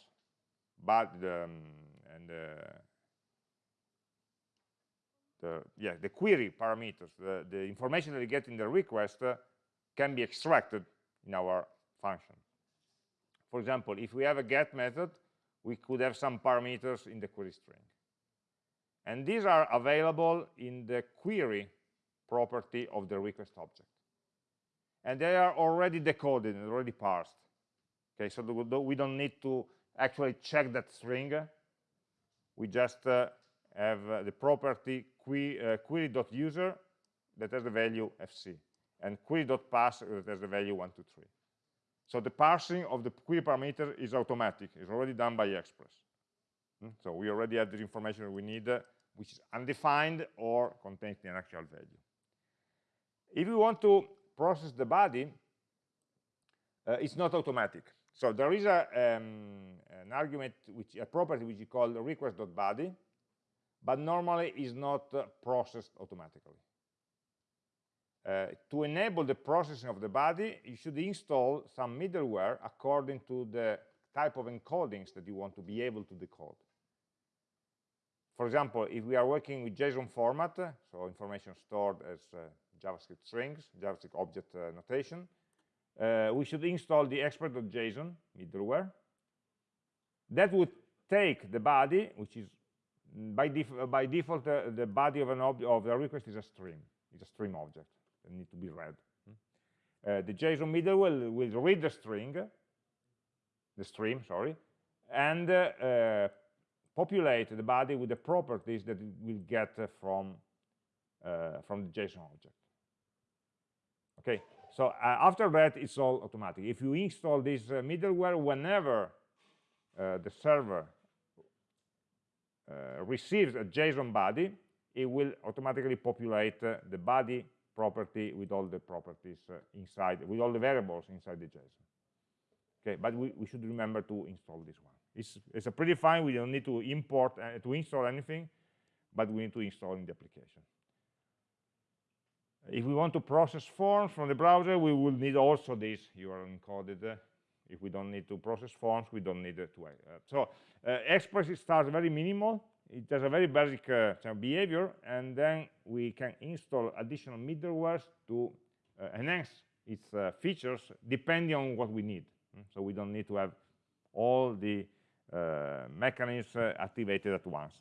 but um, and the, yeah, the query parameters, the, the information that you get in the request uh, can be extracted in our function. For example, if we have a get method, we could have some parameters in the query string. And these are available in the query property of the request object and they are already decoded and already parsed. Okay, so we don't need to actually check that string. We just uh, have uh, the property uh, query.user that has the value fc, and query.pass that has the value 123. So the parsing of the query parameter is automatic. It's already done by Express. Hmm? So we already have the information we need, uh, which is undefined or contains the actual value. If we want to process the body, uh, it's not automatic. So there is a, um, an argument, which a property which is called request.body, but normally is not uh, processed automatically. Uh, to enable the processing of the body, you should install some middleware according to the type of encodings that you want to be able to decode. For example, if we are working with JSON format, so information stored as uh, JavaScript strings, JavaScript object uh, notation. Uh, we should install the express.json middleware. That would take the body, which is by, def by default uh, the body of an of the request is a stream. It's a stream object that needs to be read. Hmm? Uh, the JSON middleware will, will read the string, the stream, sorry, and uh, uh, populate the body with the properties that it will get from from the JSON object okay so uh, after that it's all automatic if you install this uh, middleware whenever uh, the server uh, receives a json body it will automatically populate uh, the body property with all the properties uh, inside with all the variables inside the json okay but we, we should remember to install this one it's, it's a predefined we don't need to import to install anything but we need to install in the application if we want to process forms from the browser, we will need also this URL encoded. If we don't need to process forms, we don't need to. Uh, so uh, Express starts very minimal. It has a very basic uh, behavior, and then we can install additional middlewares to enhance its features depending on what we need. Mm, so we don't need to have all the uh, mechanisms uh, activated at once.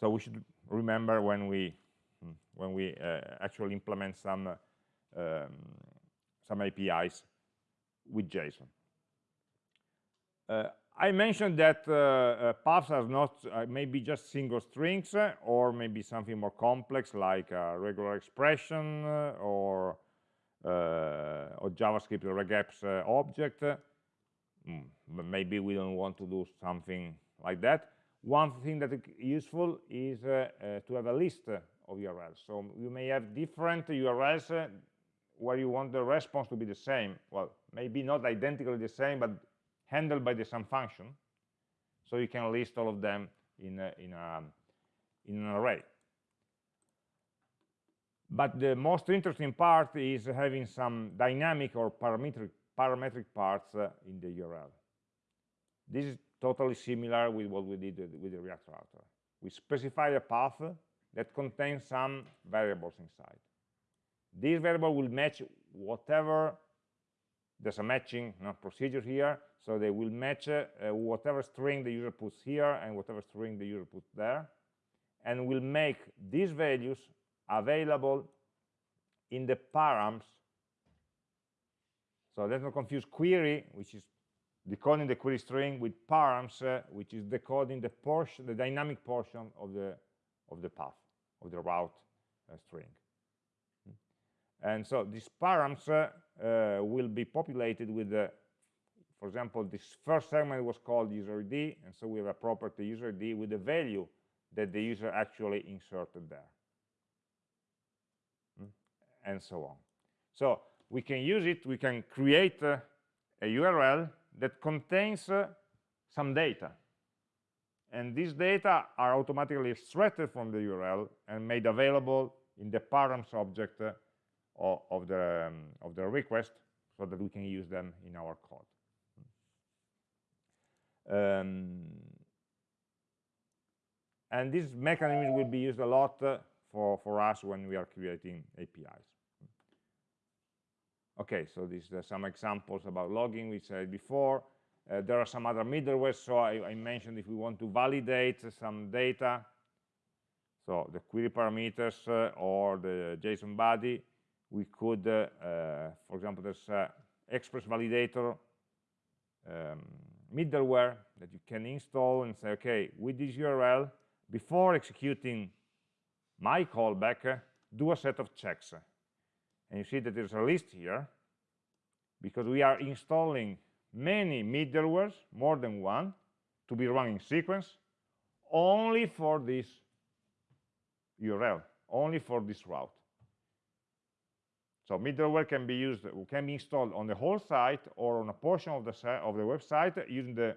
So we should remember when we mm, when we uh, actually implement some um, some APIs with JSON. Uh, I mentioned that uh, uh, paths are not uh, maybe just single strings uh, or maybe something more complex like a regular expression uh, or or JavaScript regex object. Mm, maybe we don't want to do something like that. One thing that is useful is to have a list of URLs. So you may have different URLs where you want the response to be the same. Well, maybe not identically the same, but handled by the sum function. So you can list all of them in, a, in, a, in an array. But the most interesting part is having some dynamic or parametric, parametric parts uh, in the URL. This is totally similar with what we did with the React router. We specify a path that contains some variables inside. This variable will match whatever, there's a matching procedure here, so they will match uh, whatever string the user puts here and whatever string the user puts there, and will make these values available in the params. So let's not confuse query, which is decoding the query string, with params, uh, which is decoding the portion, the dynamic portion of the of the path of the route uh, string. And so these params uh, uh, will be populated with the, for example, this first segment was called user ID, and so we have a property user ID with the value that the user actually inserted there. Mm? And so on. So we can use it, we can create uh, a URL that contains uh, some data. And these data are automatically extracted from the URL and made available in the params object uh, of, the, um, of the request so that we can use them in our code. Um, and this mechanism will be used a lot uh, for, for us when we are creating APIs. Okay, so these are some examples about logging we said before. Uh, there are some other middleware, so I, I, mentioned if we want to validate some data, so the query parameters uh, or the JSON body, we could, uh, uh, for example, there's uh, Express Validator um, middleware that you can install and say, okay, with this URL, before executing my callback, do a set of checks. And you see that there's a list here because we are installing many middlewares, more than one, to be run in sequence, only for this URL, only for this route. So middleware can be used, can be installed on the whole site or on a portion of the of the website using the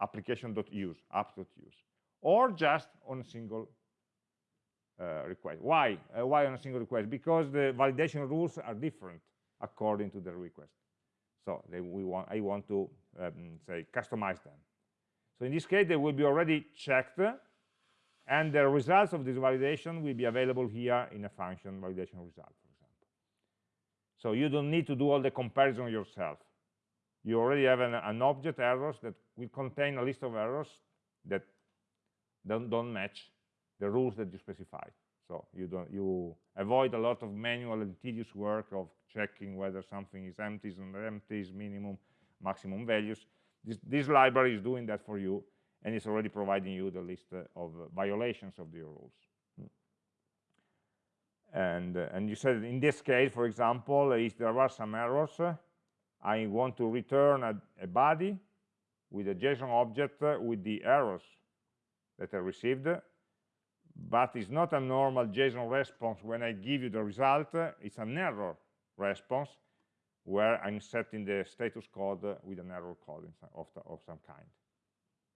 application.use, apps.use, or just on a single uh, request. Why? Uh, why on a single request? Because the validation rules are different according to the request. So they, we want, I want to um, say customize them. So in this case, they will be already checked, and the results of this validation will be available here in a function validation result. So you don't need to do all the comparison yourself. You already have an, an object errors that will contain a list of errors that don't, don't match the rules that you specified. So you don't you avoid a lot of manual and tedious work of checking whether something is empty empties and empties, minimum, maximum values. This, this library is doing that for you, and it's already providing you the list uh, of violations of the rules and uh, and you said in this case for example if there are some errors i want to return a, a body with a json object with the errors that i received. But it's not a normal json response. When i give you the result it's an error response where i'm setting the status code with an error code of, the, of some kind.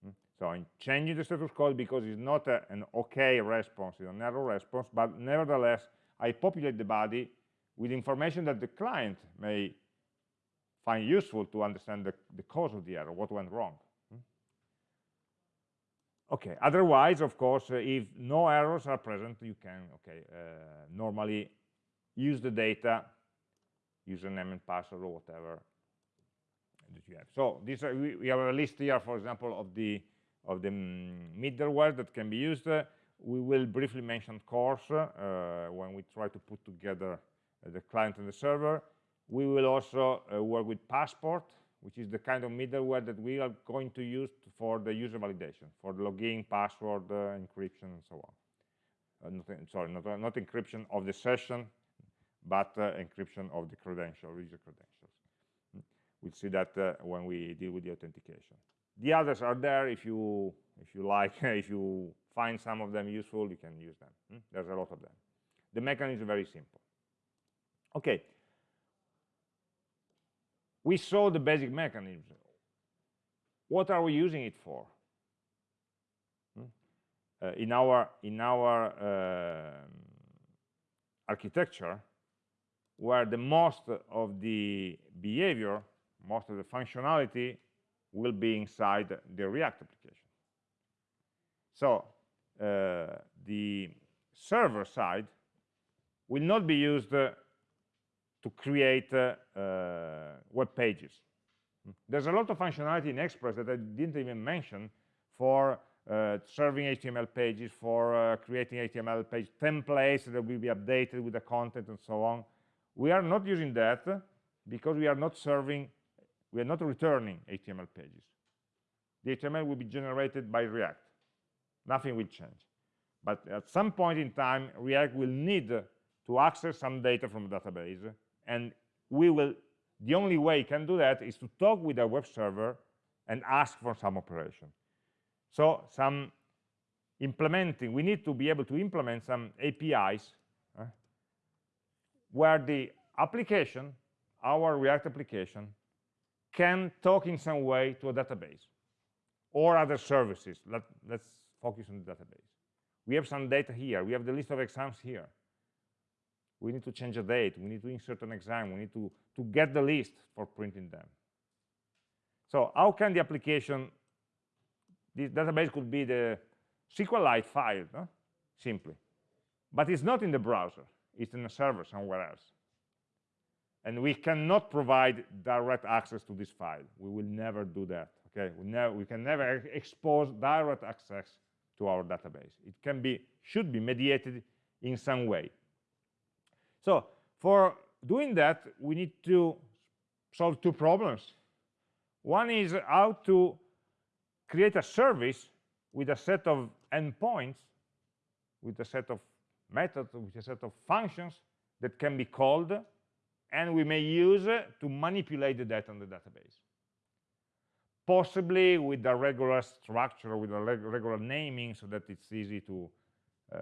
Hmm? so i'm changing the status code because it's not a, an okay response it's an error response but nevertheless I populate the body with information that the client may find useful to understand the, the cause of the error, what went wrong. Hmm? Okay, otherwise, of course, uh, if no errors are present, you can, okay, uh, normally use the data, username and password or whatever that you have. So this uh, we, we, have a list here, for example, of the of the middleware that can be used. We will briefly mention CORS uh, when we try to put together uh, the client and the server. We will also uh, work with Passport, which is the kind of middleware that we are going to use for the user validation, for login, password, uh, encryption, and so on. Not, sorry, not, not encryption of the session, but encryption of the credential, user credentials. Hmm. We'll see that when we deal with the authentication. The others are there if you if you like, if you find some of them useful, you can use them. Hmm? There's a lot of them. The mechanism is very simple. Okay. We saw the basic mechanism. What are we using it for? Hmm? Uh, in our in our uh, architecture, where the most of the behavior, most of the functionality will be inside the React application. So the server side will not be used uh, to create uh, uh, web pages. There's a lot of functionality in Express that I didn't even mention for uh, serving HTML pages, for uh, creating HTML page templates that will be updated with the content and so on. We are not using that because we are not serving, we are not returning HTML pages. The HTML will be generated by React. Nothing will change. But at some point in time, React will need to access some data from the database, and we will, the only way it can do that is to talk with a web server and ask for some operation. So some implementing, we need to be able to implement some APIs where the application, our React application, can talk in some way to a database or other services. Let, us focus on the database. We have some data here. We have the list of exams here. We need to change a date. We need to insert an exam. We need to, to get the list for printing them. So how can the application, this database could be the SQLite file, no? simply. But it's not in the browser it's in a server somewhere else. And we cannot provide direct access to this file. We will never do that. Okay, we, never, we can never expose direct access to our database. It can be, should be mediated in some way. So for doing that, we need to solve two problems. One is how to create a service with a set of endpoints, with a set of methods, with a set of functions that can be called and we may use to manipulate the data on the database. Possibly with a regular structure, with a regular naming so that it's easy to, uh,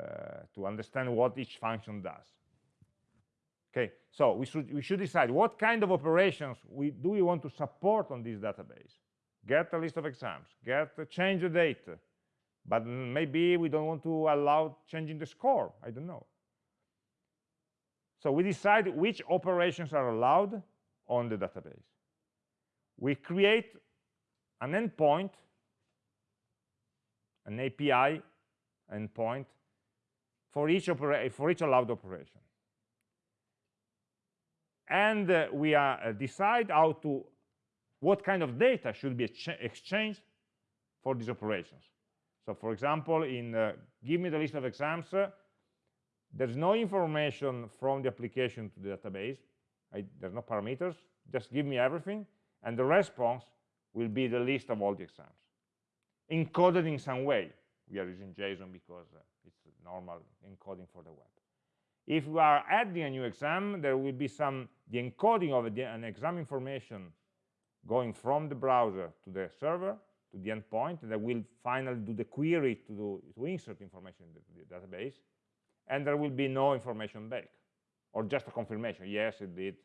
to understand what each function does. Okay, so we should, we should decide what kind of operations we, do we want to support on this database. Get a list of exams, get change the date, but maybe we don't want to allow changing the score i don't know so we decide which operations are allowed on the database we create an endpoint an api endpoint for each for each allowed operation and uh, we uh, decide how to what kind of data should be exchanged for these operations so for example, in uh, give me the list of exams, uh, there's no information from the application to the database. I, there's no parameters. Just give me everything. And the response will be the list of all the exams, encoded in some way. We are using JSON because uh, it's normal encoding for the web. If we are adding a new exam, there will be some the encoding of the, an exam information going from the browser to the server to the endpoint that will finally do the query to, do, to insert information in the, the database and there will be no information back. Or just a confirmation. Yes it did.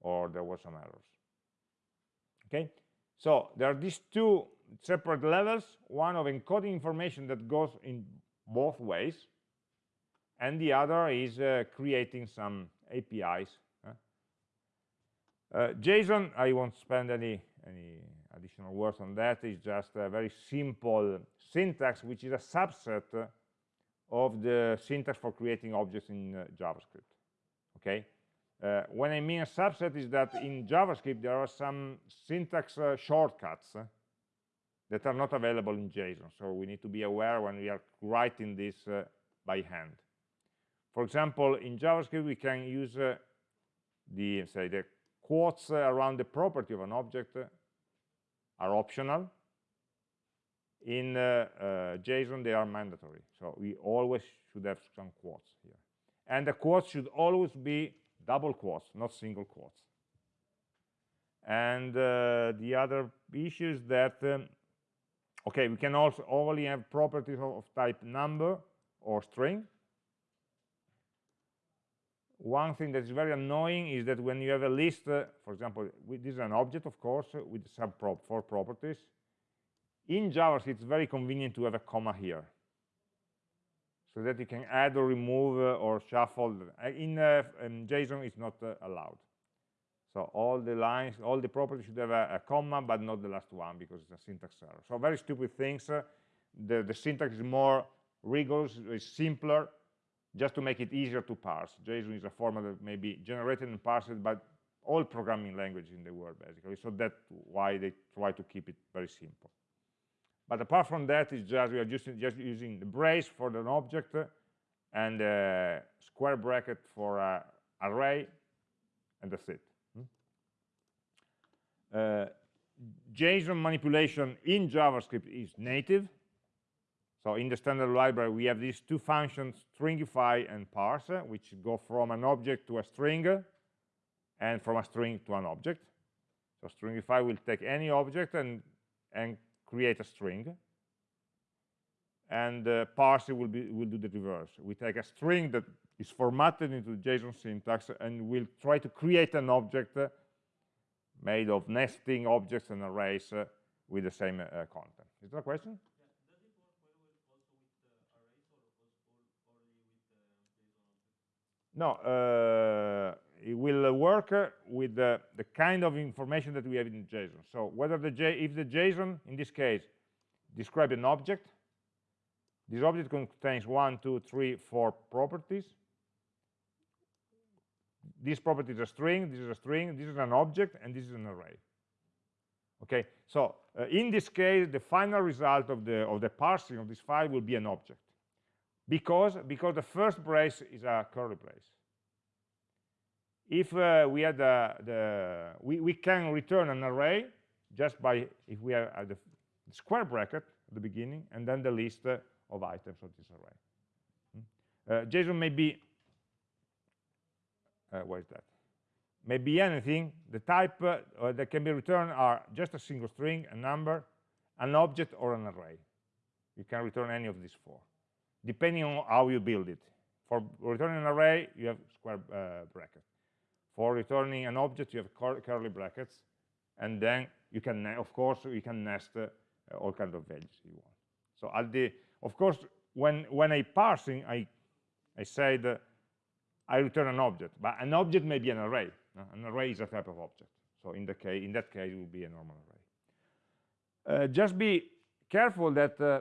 Or there were some errors. Okay so there are these two separate levels one of encoding information that goes in both ways and the other is uh, creating some apis uh, json i won't spend any any additional words on that, it's just a very simple syntax which is a subset of the syntax for creating objects in uh, JavaScript. okay? Uh, when I mean a subset is that in JavaScript there are some syntax uh, shortcuts uh, that are not available in JSON. So we need to be aware when we are writing this uh, by hand. For example, in JavaScript we can use uh, the say the quotes uh, around the property of an object are optional. In JSON they are mandatory. So we always should have some quotes here. And the quotes should always be double quotes, not single quotes. And uh, the other issue is that, um, okay, we can also only have properties of, of type number or string. One thing that is very annoying is that when you have a list, uh, for example, this is an object, of course, with sub four properties. In JavaScript, it's very convenient to have a comma here so that you can add or remove uh, or shuffle. Uh, in, uh, in JSON, it's not allowed. So all the lines, all the properties should have a, a, comma, but not the last one because it's a syntax error. So very stupid things. Uh, the, the syntax is more rigorous, it's simpler, just to make it easier to parse. JSON is a format that may be generated and parsed by all programming languages in the world, basically. So that's why they try to keep it very simple. But apart from that, it's just we are just, just using the brace for an object and a square bracket for an array, and that's it. Hmm? Uh, JSON manipulation in JavaScript is native. So in the standard library, we have these two functions, stringify and parse, which go from an object to a string and from a string to an object. So stringify will take any object and, and create a string and uh, parse will be will do the reverse. We take a string that is formatted into json syntax and we'll try to create an object uh, made of nesting objects and arrays uh, with the same uh, content. Is that a question? No uh, it will work with the, the, kind of information that we have in JSON. So whether the J, if the JSON, in this case, describe an object, this object contains one, two, three, four properties. This property is a string, this is a string, this is an object, and this is an array. Okay, so uh, in this case, the final result of the of the parsing of this file will be an object, because because the first brace is a curly brace if uh, we had the, the we, we can return an array just by if we have the square bracket at the beginning and then the list uh, of items of this array. Hmm? uh, JSON may be uh, what is that? May be anything the type uh, that can be returned are just a single string a number an object or an array. You can return any of these four depending on how you build it. For returning an array you have square uh, bracket for returning an object, you have curly brackets, and then you can, of course, you can nest uh, all kinds of values you want. So at the, of course, when when I parsing, I I said uh, I return an object, but an object may be an array. Uh, an array is a type of object. So in the case, in that case, it will be a normal array. Uh, just be careful that uh,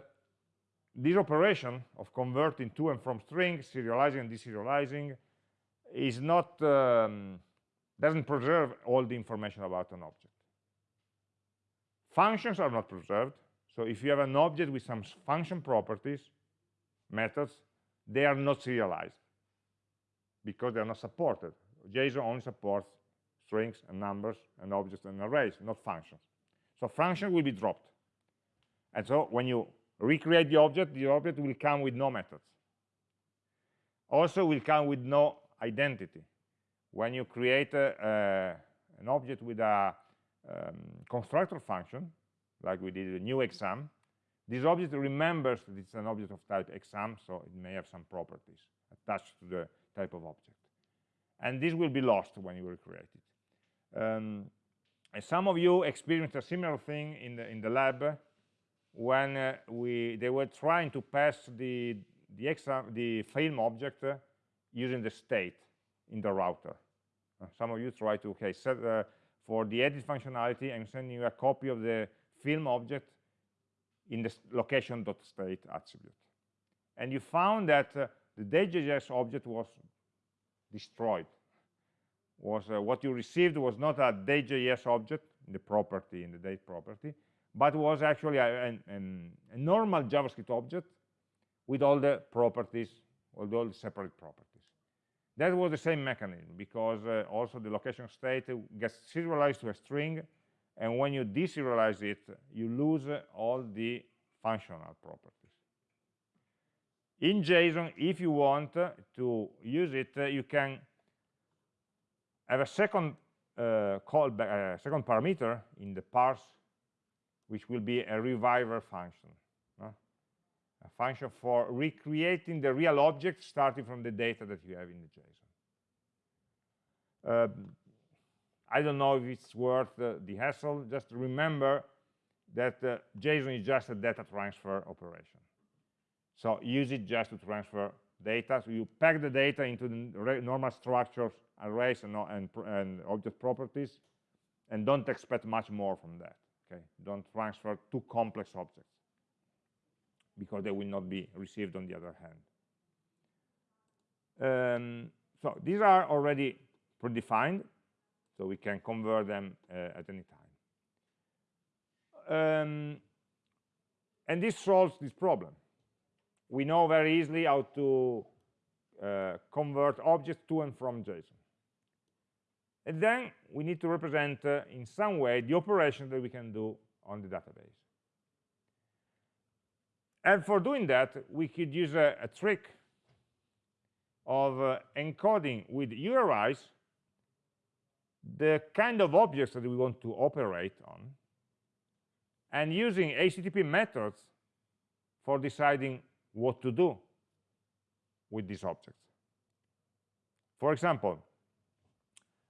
this operation of converting to and from strings, serializing and deserializing, is not um, doesn't preserve all the information about an object. Functions are not preserved. So if you have an object with some function properties, methods, they are not serialized because they are not supported. JSON only supports strings and numbers and objects and arrays, not functions. So function will be dropped. And so when you recreate the object, the object will come with no methods. Also will come with no identity. When you create a, an object with a um, constructor function, like we did a new exam, this object remembers that it's an object of type exam, so it may have some properties attached to the type of object. And this will be lost when you recreate it. Um, some of you experienced a similar thing in the in the lab when uh, we they were trying to pass the the exam the film object uh, using the state in the router. Uh, some of you try to, okay, set uh, for the edit functionality, I'm sending you a copy of the film object in the location.state attribute. And you found that uh, the day.js object was destroyed. was uh, what you received was not a day.js object, in the property, in the date property, but was actually a, a, a, normal JavaScript object with all the properties, with all the separate properties. That was the same mechanism because uh, also the location state gets serialized to a string, and when you deserialize it, you lose uh, all the functional properties. In JSON, if you want to use it, uh, you can have a second uh, callback, uh, second parameter in the parse, which will be a reviver function, a function for recreating the real object starting from the data that you have in the JSON. Um, I don't know if it's worth uh, the hassle. Just remember that uh, JSON is just a data transfer operation. So use it just to transfer data. So you pack the data into the normal structures, arrays, and, and, and object properties, and don't expect much more from that. Okay, don't transfer too complex objects because they will not be received on the other hand. Um, so these are already predefined, so we can convert them uh, at any time. Um, and this solves this problem we know very easily how to uh, convert objects to and from JSON. And then we need to represent uh, in some way the operation that we can do on the database. And for doing that, we could use a, a trick of uh, encoding with URIs the kind of objects that we want to operate on and using HTTP methods for deciding what to do with these objects. For example,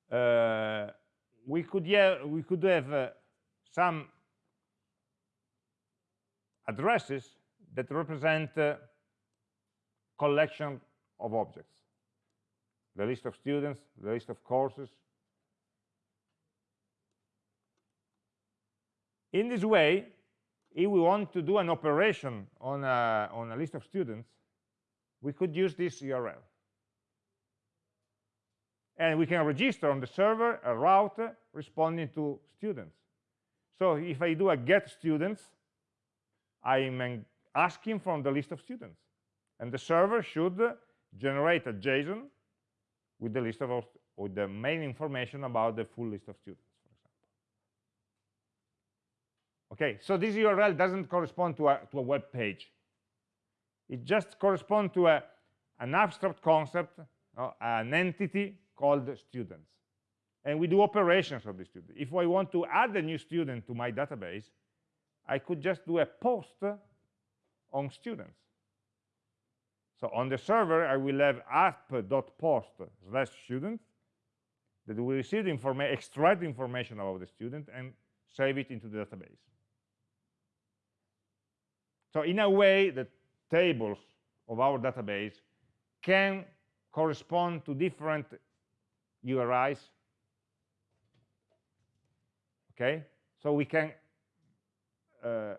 uh, we could have, we could have uh, some addresses that represent uh, collection of objects the list of students the list of courses in this way if we want to do an operation on a, on a list of students, we could use this URL. And we can register on the server a route responding to students. So if I do a get students, I'm asking from the list of students. And the server should generate a JSON with the list of with the main information about the full list of students. Okay, so this URL doesn't correspond to a, to a web page. It just corresponds to a, an abstract concept, uh, an entity called students. And we do operations of the student. If I want to add a new student to my database, I could just do a post on students. So on the server, I will have app.post slash student that will receive the information, extract information about the student and save it into the database. So in a way, the tables of our database can correspond to different URIs. Okay, so we can uh,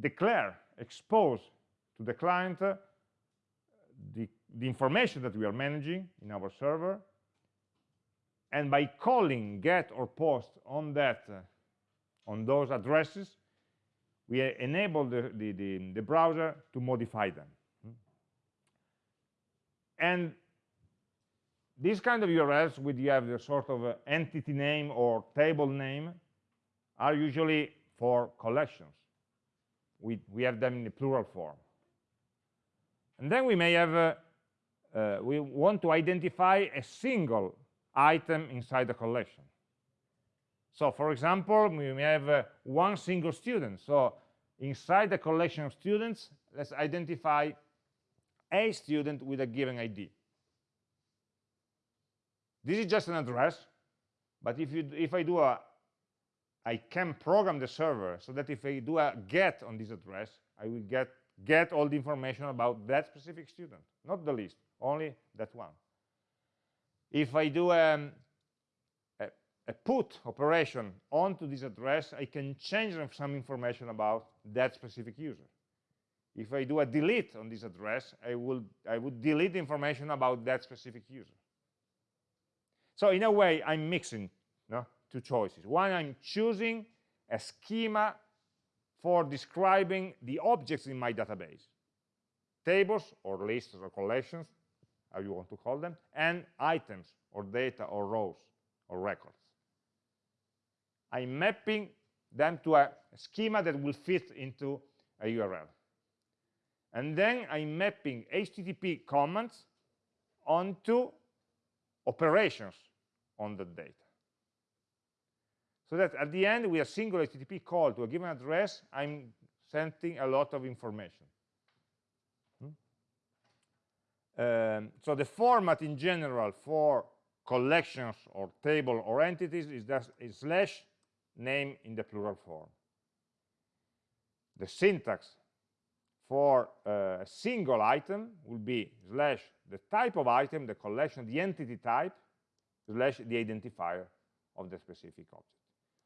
declare, expose to the client uh, the, the information that we are managing in our server, and by calling get or post on that, uh, on those addresses, we enable the, the, the, the browser to modify them. And these kind of URLs, where you have the sort of uh, entity name or table name, are usually for collections. We, we have them in the plural form. And then we may have, uh, uh, we want to identify a single item inside the collection. So for example, we may have uh, one single student. So inside the collection of students, let's identify a student with a given ID. This is just an address, but if, you, if I do a, I can program the server so that if I do a get on this address, I will get, get all the information about that specific student, not the list, only that one. If I do um, a put operation onto this address, I can change some information about that specific user. If I do a delete on this address, I will I would delete information about that specific user. So in a way, I'm mixing no, two choices. One, I'm choosing a schema for describing the objects in my database, tables or lists or collections, how you want to call them, and items or data or rows or records. I'm mapping them to a schema that will fit into a URL. And then I'm mapping HTTP commands onto operations on the data. So that at the end, with a single HTTP call to a given address, I'm sending a lot of information. Hmm? Um, so the format in general for collections or table or entities is, just, is slash name in the plural form. The syntax for uh, a single item will be slash the type of item, the collection, the entity type, slash the identifier of the specific object.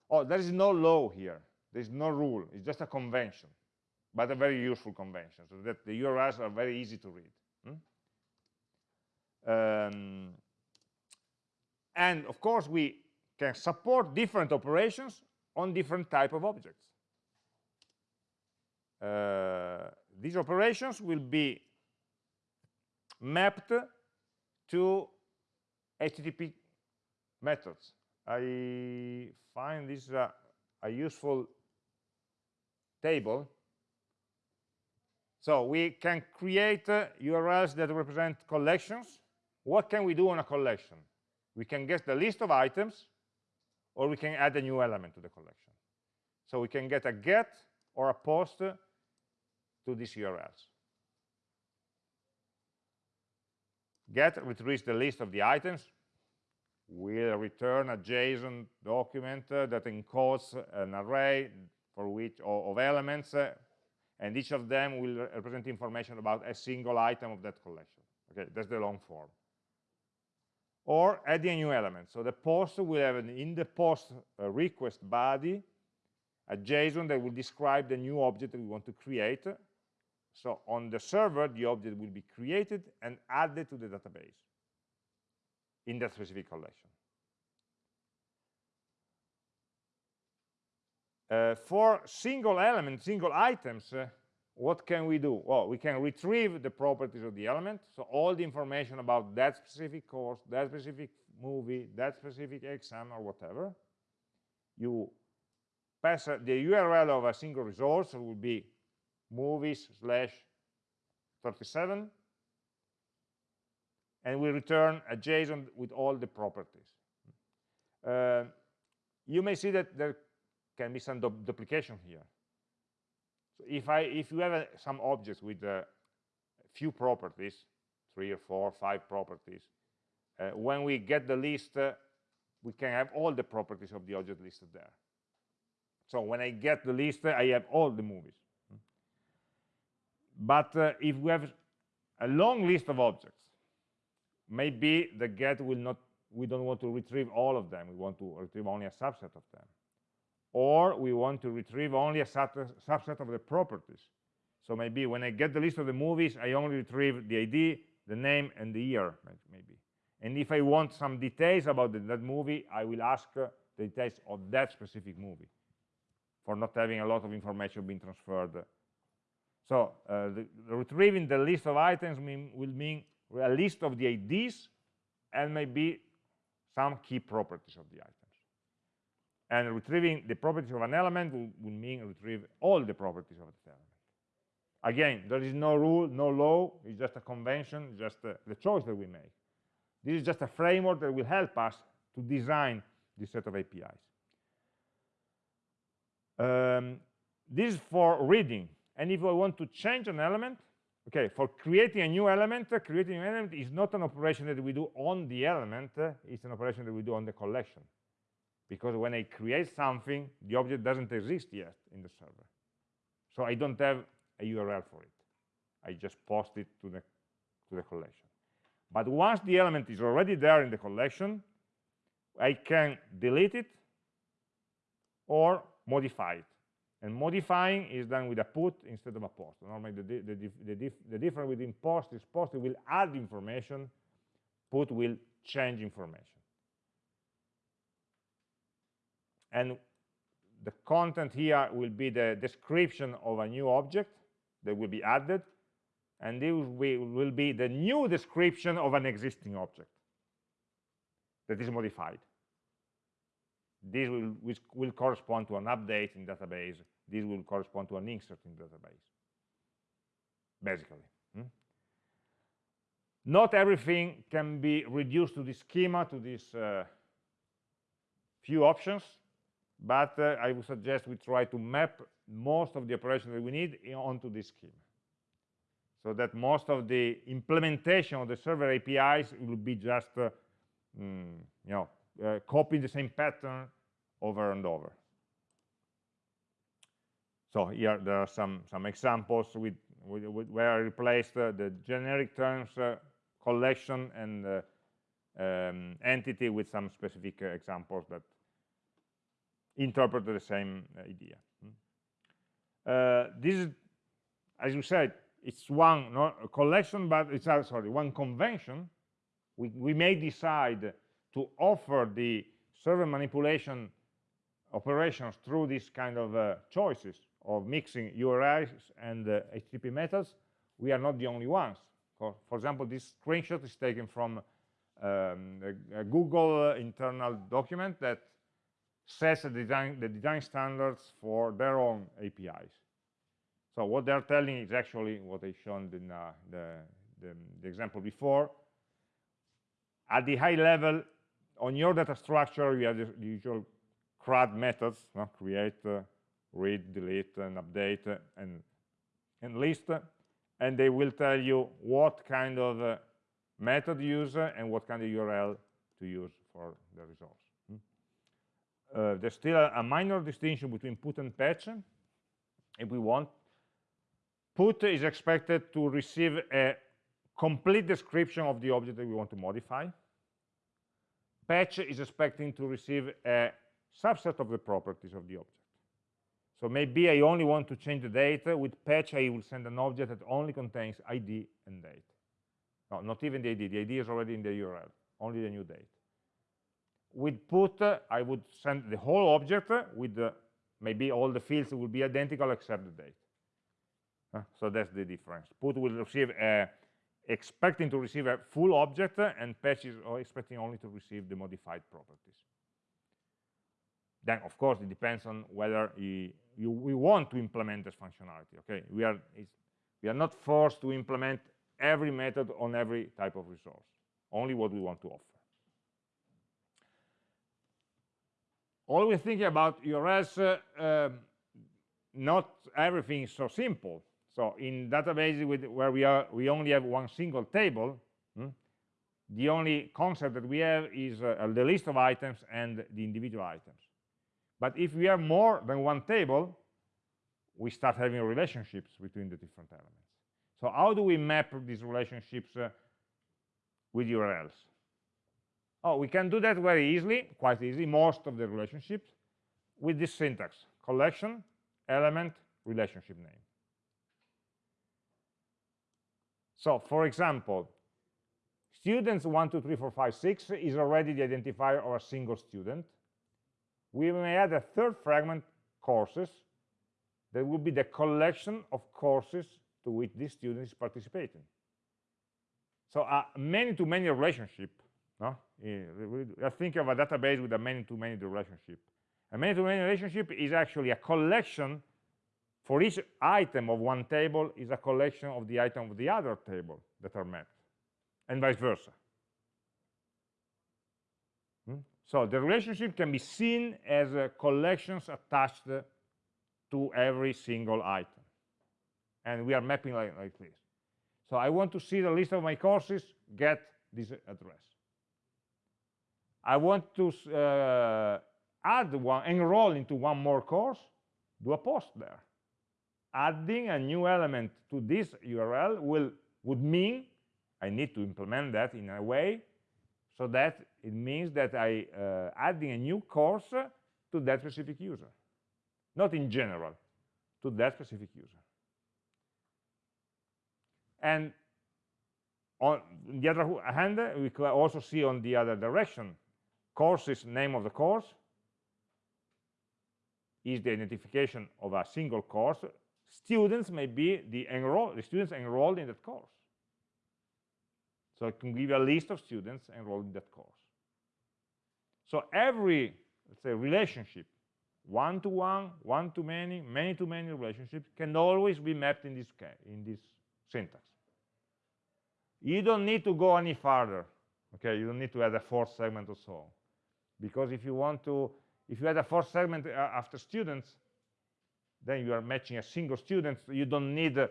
Oh, there is no law here. There is no rule. It's just a convention, but a very useful convention, so that the URLs are very easy to read. Hmm? Um, and of course, we can support different operations on different type of objects. Uh, these operations will be mapped to HTTP methods. I find this a, a useful table. So we can create uh, URLs that represent collections. What can we do on a collection? We can get the list of items, or we can add a new element to the collection. So we can get a get or a post to these URLs. Get retrieves the list of the items, will return a JSON document uh, that encodes an array for which of elements, uh, and each of them will represent information about a single item of that collection. Okay, that's the long form. Or adding a new element. So the post will have an in the post uh, request body a JSON that will describe the new object that we want to create. So on the server, the object will be created and added to the database in that specific collection. Uh, for single elements, single items, uh, what can we do? Well, we can retrieve the properties of the element, so all the information about that specific course, that specific movie, that specific exam, or whatever. You pass the URL of a single resource It will be movies slash 37 and we return a JSON with all the properties. Uh, you may see that there can be some du duplication here. So if I if you have a, some objects with a few properties, three or four, five properties, uh, when we get the list, uh, we can have all the properties of the object listed there. So when I get the list, I have all the movies. But uh, if we have a long list of objects, maybe the get will not we don't want to retrieve all of them. We want to retrieve only a subset of them. Or we want to retrieve only a subset of the properties. So maybe when i get the list of the movies i only retrieve the id the name and the year maybe. And if i want some details about the, that movie i will ask uh, the details of that specific movie for not having a lot of information being transferred. So uh, the, retrieving the list of items mean, will mean a list of the IDs and maybe some key properties of the items. And retrieving the properties of an element will, mean retrieve all the properties of the element. Again, there is no rule, no law, it's just a convention, just uh, the choice that we make. This is just a framework that will help us to design this set of APIs. Um, this is for reading. And if I want to change an element, okay for creating a new element uh, creating an element is not an operation that we do on the element uh, it's an operation that we do on the collection. Because when i create something the object doesn't exist yet in the server. So i don't have a url for it. I just post it to the to the collection. But once the element is already there in the collection i can delete it or modify it and modifying is done with a put instead of a post. Normally, the, the, the, the, the difference between post is post will add information, put will change information. And the content here will be the description of a new object that will be added, and this will be the new description of an existing object that is modified this will, which will correspond to an update in database. This will correspond to an insert in database. Basically hmm? not everything can be reduced to this schema to these uh, few options but uh, I would suggest we try to map most of the operations that we need onto this schema. So that most of the implementation of the server APIs will be just uh, mm, you know uh, copy the same pattern over and over so here there are some some examples with, with, with where I replaced uh, the generic terms uh, collection and uh, um, entity with some specific uh, examples that interpret the same idea. Hmm. Uh, this is, as you said, it's one not a collection, but it's uh, sorry, one convention. We, we may decide to offer the server manipulation operations through these kind of uh, choices of mixing URIs and uh, HTTP methods. We are not the only ones. For, example, this screenshot is taken from um, a, a Google internal document that sets the design, the design standards for their own APIs. So what they're telling is actually what I showed in uh, the, the, the, example before. At the high level, on your data structure, you have the usual CRUD methods, no? create, uh, read, delete, and update, uh, and, and list, and they will tell you what kind of uh, method use and what kind of URL to use for the results. Uh, there's still a, a, minor distinction between put and patch. If we want put is expected to receive a complete description of the object that we want to modify. Patch is expecting to receive a subset of the properties of the object so maybe I only want to change the date. With patch, I will send an object that only contains ID and date. No, not even the ID. The ID is already in the URL, only the new date with put, I would send the whole object with the, maybe all the fields will be identical except the date. So that's the difference. Put will receive a, expecting to receive a full object and patch is expecting only to receive the modified properties. Then, of course, it depends on whether you, we want to implement this functionality. Okay, we are we are not forced to implement every method on every type of resource. Only what we want to offer. always thinking about URLs, uh, um, not everything is so simple. So in databases with, where we are, we only have one single table. Hmm, the only concept that we have is uh, the list of items and the individual items. But if we have more than one table, we start having relationships between the different elements. So how do we map these relationships uh, with URLs? Oh, we can do that very easily, quite easily, most of the relationships, with this syntax, collection, element, relationship name. So, for example, students 1, 2, 3, 4, 5, 6 is already the identifier of a single student. We may add a third fragment, courses, that will be the collection of courses to which this student is participating. So a many-to-many -many relationship no? I think of a database with a many-to-many -many relationship. A many-to-many -many relationship is actually a collection for each item of one table is a collection of the item of the other table that are mapped, and vice versa. Hmm? So the relationship can be seen as uh, collections attached to every single item. And we are mapping like, like this. So I want to see the list of my courses, get this address. I want to uh, add one, enroll into one more course, do a post there. Adding a new element to this URL will would mean I need to implement that in a way so that it means that I uh, adding a new course to that specific user, not in general, to that specific user. And on the other hand, we could also see on the other direction course is name of the course is the identification of a single course. Students may be the, enroll, the students enrolled in that course. So it can give you a list of students enrolled in that course. So every, let's say, relationship, one-to-one, one-to-many, many-to-many relationships can always be mapped in this, in this syntax. You don't need to go any further. Okay, you don't need to add a fourth segment or so. Because if you want to, if you add a fourth segment uh, after students, then you are matching a single student. So you don't need uh,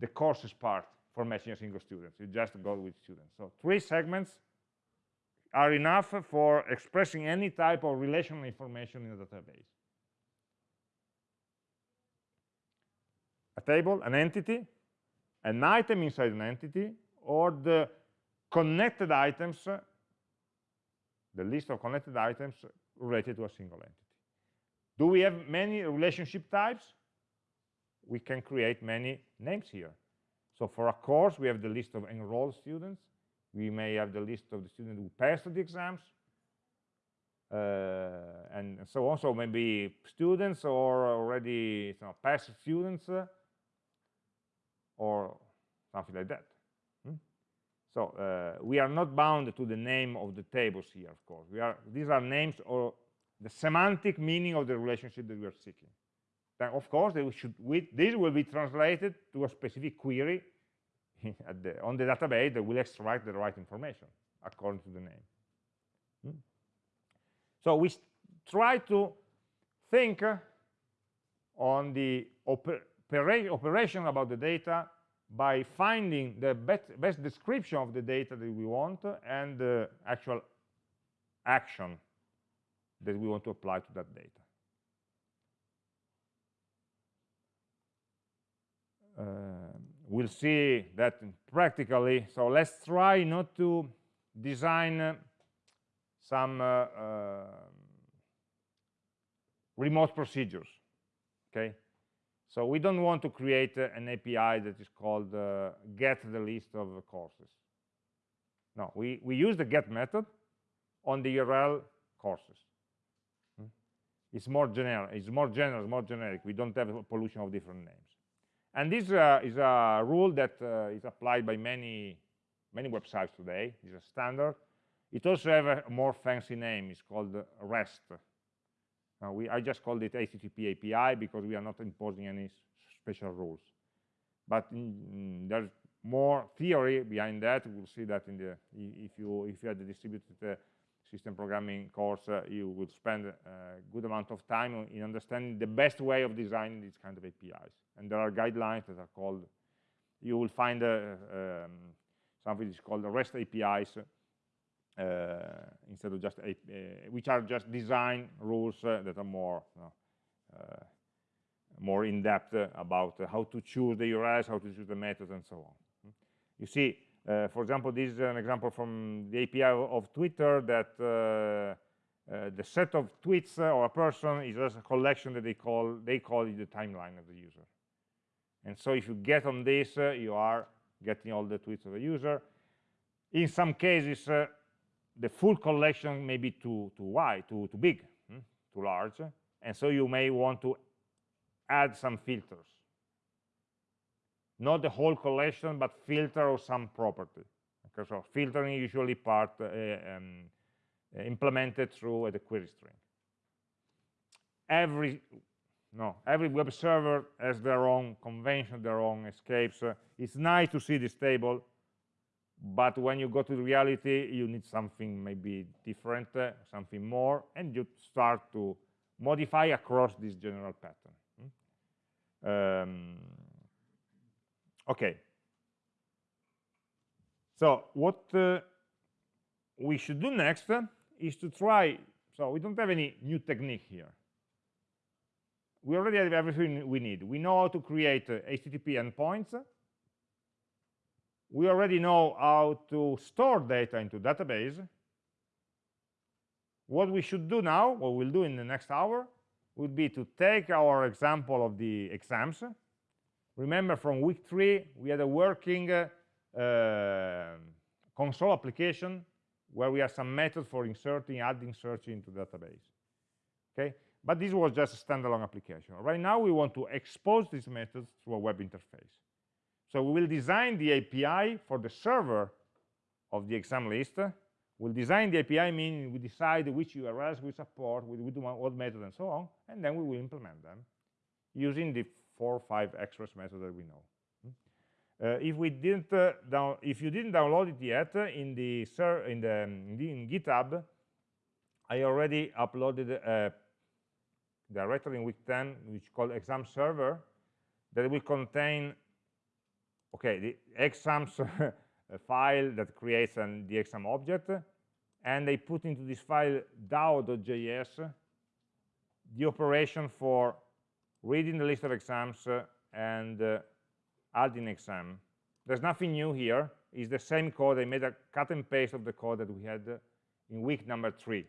the courses part for matching a single student. You just go with students. So three segments are enough for expressing any type of relational information in a database. A table, an entity, an item inside an entity, or the connected items, the list of connected items related to a single entity. Do we have many relationship types? We can create many names here. So for a course, we have the list of enrolled students. We may have the list of the students who passed the exams, uh, and so on. So maybe students or already you know, past students, uh, or something like that. Hmm? So uh, we are not bound to the name of the tables here, of course. We are, these are names or the semantic meaning of the relationship that we are seeking. Then, of course, should, we, this will be translated to a specific query the, on the database that will extract the right information according to the name. Hmm? So we try to think on the oper operation about the data by finding the best, best description of the data that we want and the actual action that we want to apply to that data. Uh, we'll see that practically. So let's try not to design uh, some uh, uh, remote procedures, okay? So we don't want to create uh, an API that is called uh, get the list of courses. No, we, we use the get method on the URL courses. Hmm? It's more general, it's more general, it's more generic. We don't have a pollution of different names. And this uh, is a rule that uh, is applied by many, many websites today. It's a standard. It also has a more fancy name. It's called REST, uh, we, I just called it HTTP API because we are not imposing any special rules. But mm, there's more theory behind that. We'll see that in the if you if you had the distributed system programming course, uh, you would spend a good amount of time in understanding the best way of designing these kind of APIs. And there are guidelines that are called. You will find uh, um, something is called the REST APIs uh, instead of just uh, which are just design rules uh, that are more you know, more in depth about how to choose the URLs, how to choose the methods, and so on. You see, for example, this is an example from the API of Twitter that uh, the set of tweets uh, or a person is just a collection that they call they call it the timeline of the user and so if you get on this uh, you are getting all the tweets of the user in some cases the full collection may be too too wide, too too big, hmm? too large, and so you may want to add some filters. Not the whole collection, but filter or some property. Okay, so filtering usually part uh, um, implemented through the query string. Every no, every web server has their own convention, their own escapes. Uh, it's nice to see this table but when you go to reality you need something maybe different uh, something more and you start to modify across this general pattern hmm? um, okay so what uh, we should do next is to try so we don't have any new technique here we already have everything we need we know how to create http uh, endpoints we already know how to store data into database. What we should do now, what we'll do in the next hour, would be to take our example of the exams. Remember from week three, we had a working uh, uh, console application where we have some methods for inserting, adding, searching into database. Okay, But this was just a standalone application. Right now, we want to expose these methods through a web interface. So we will design the API for the server of the exam list. We'll design the API, meaning we decide which URLs we support, we do what method, and so on, and then we will implement them using the four or five express methods that we know. Uh, if we didn't uh, down, if you didn't download it yet uh, in the in the, in GitHub, I already uploaded a directory in week 10 which is called exam server that will contain okay the exams file that creates an, the exam object and they put into this file dao.js the operation for reading the list of exams uh, and uh, adding exam. There's nothing new here. It's the same code. I made a cut and paste of the code that we had uh, in week number three,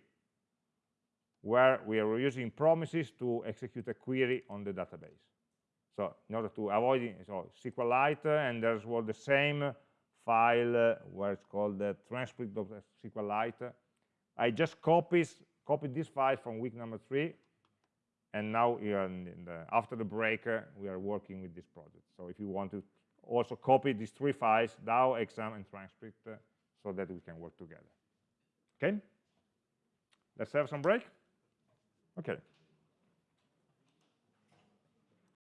where we are using promises to execute a query on the database. So in order to avoid so SQLite, and there's well, the same file uh, where it's called the transcript.sqlite. I just copied, copied this file from week number three and now the, after the break uh, we are working with this project so if you want to also copy these three files DAO, exam, and transcript uh, so that we can work together okay let's have some break okay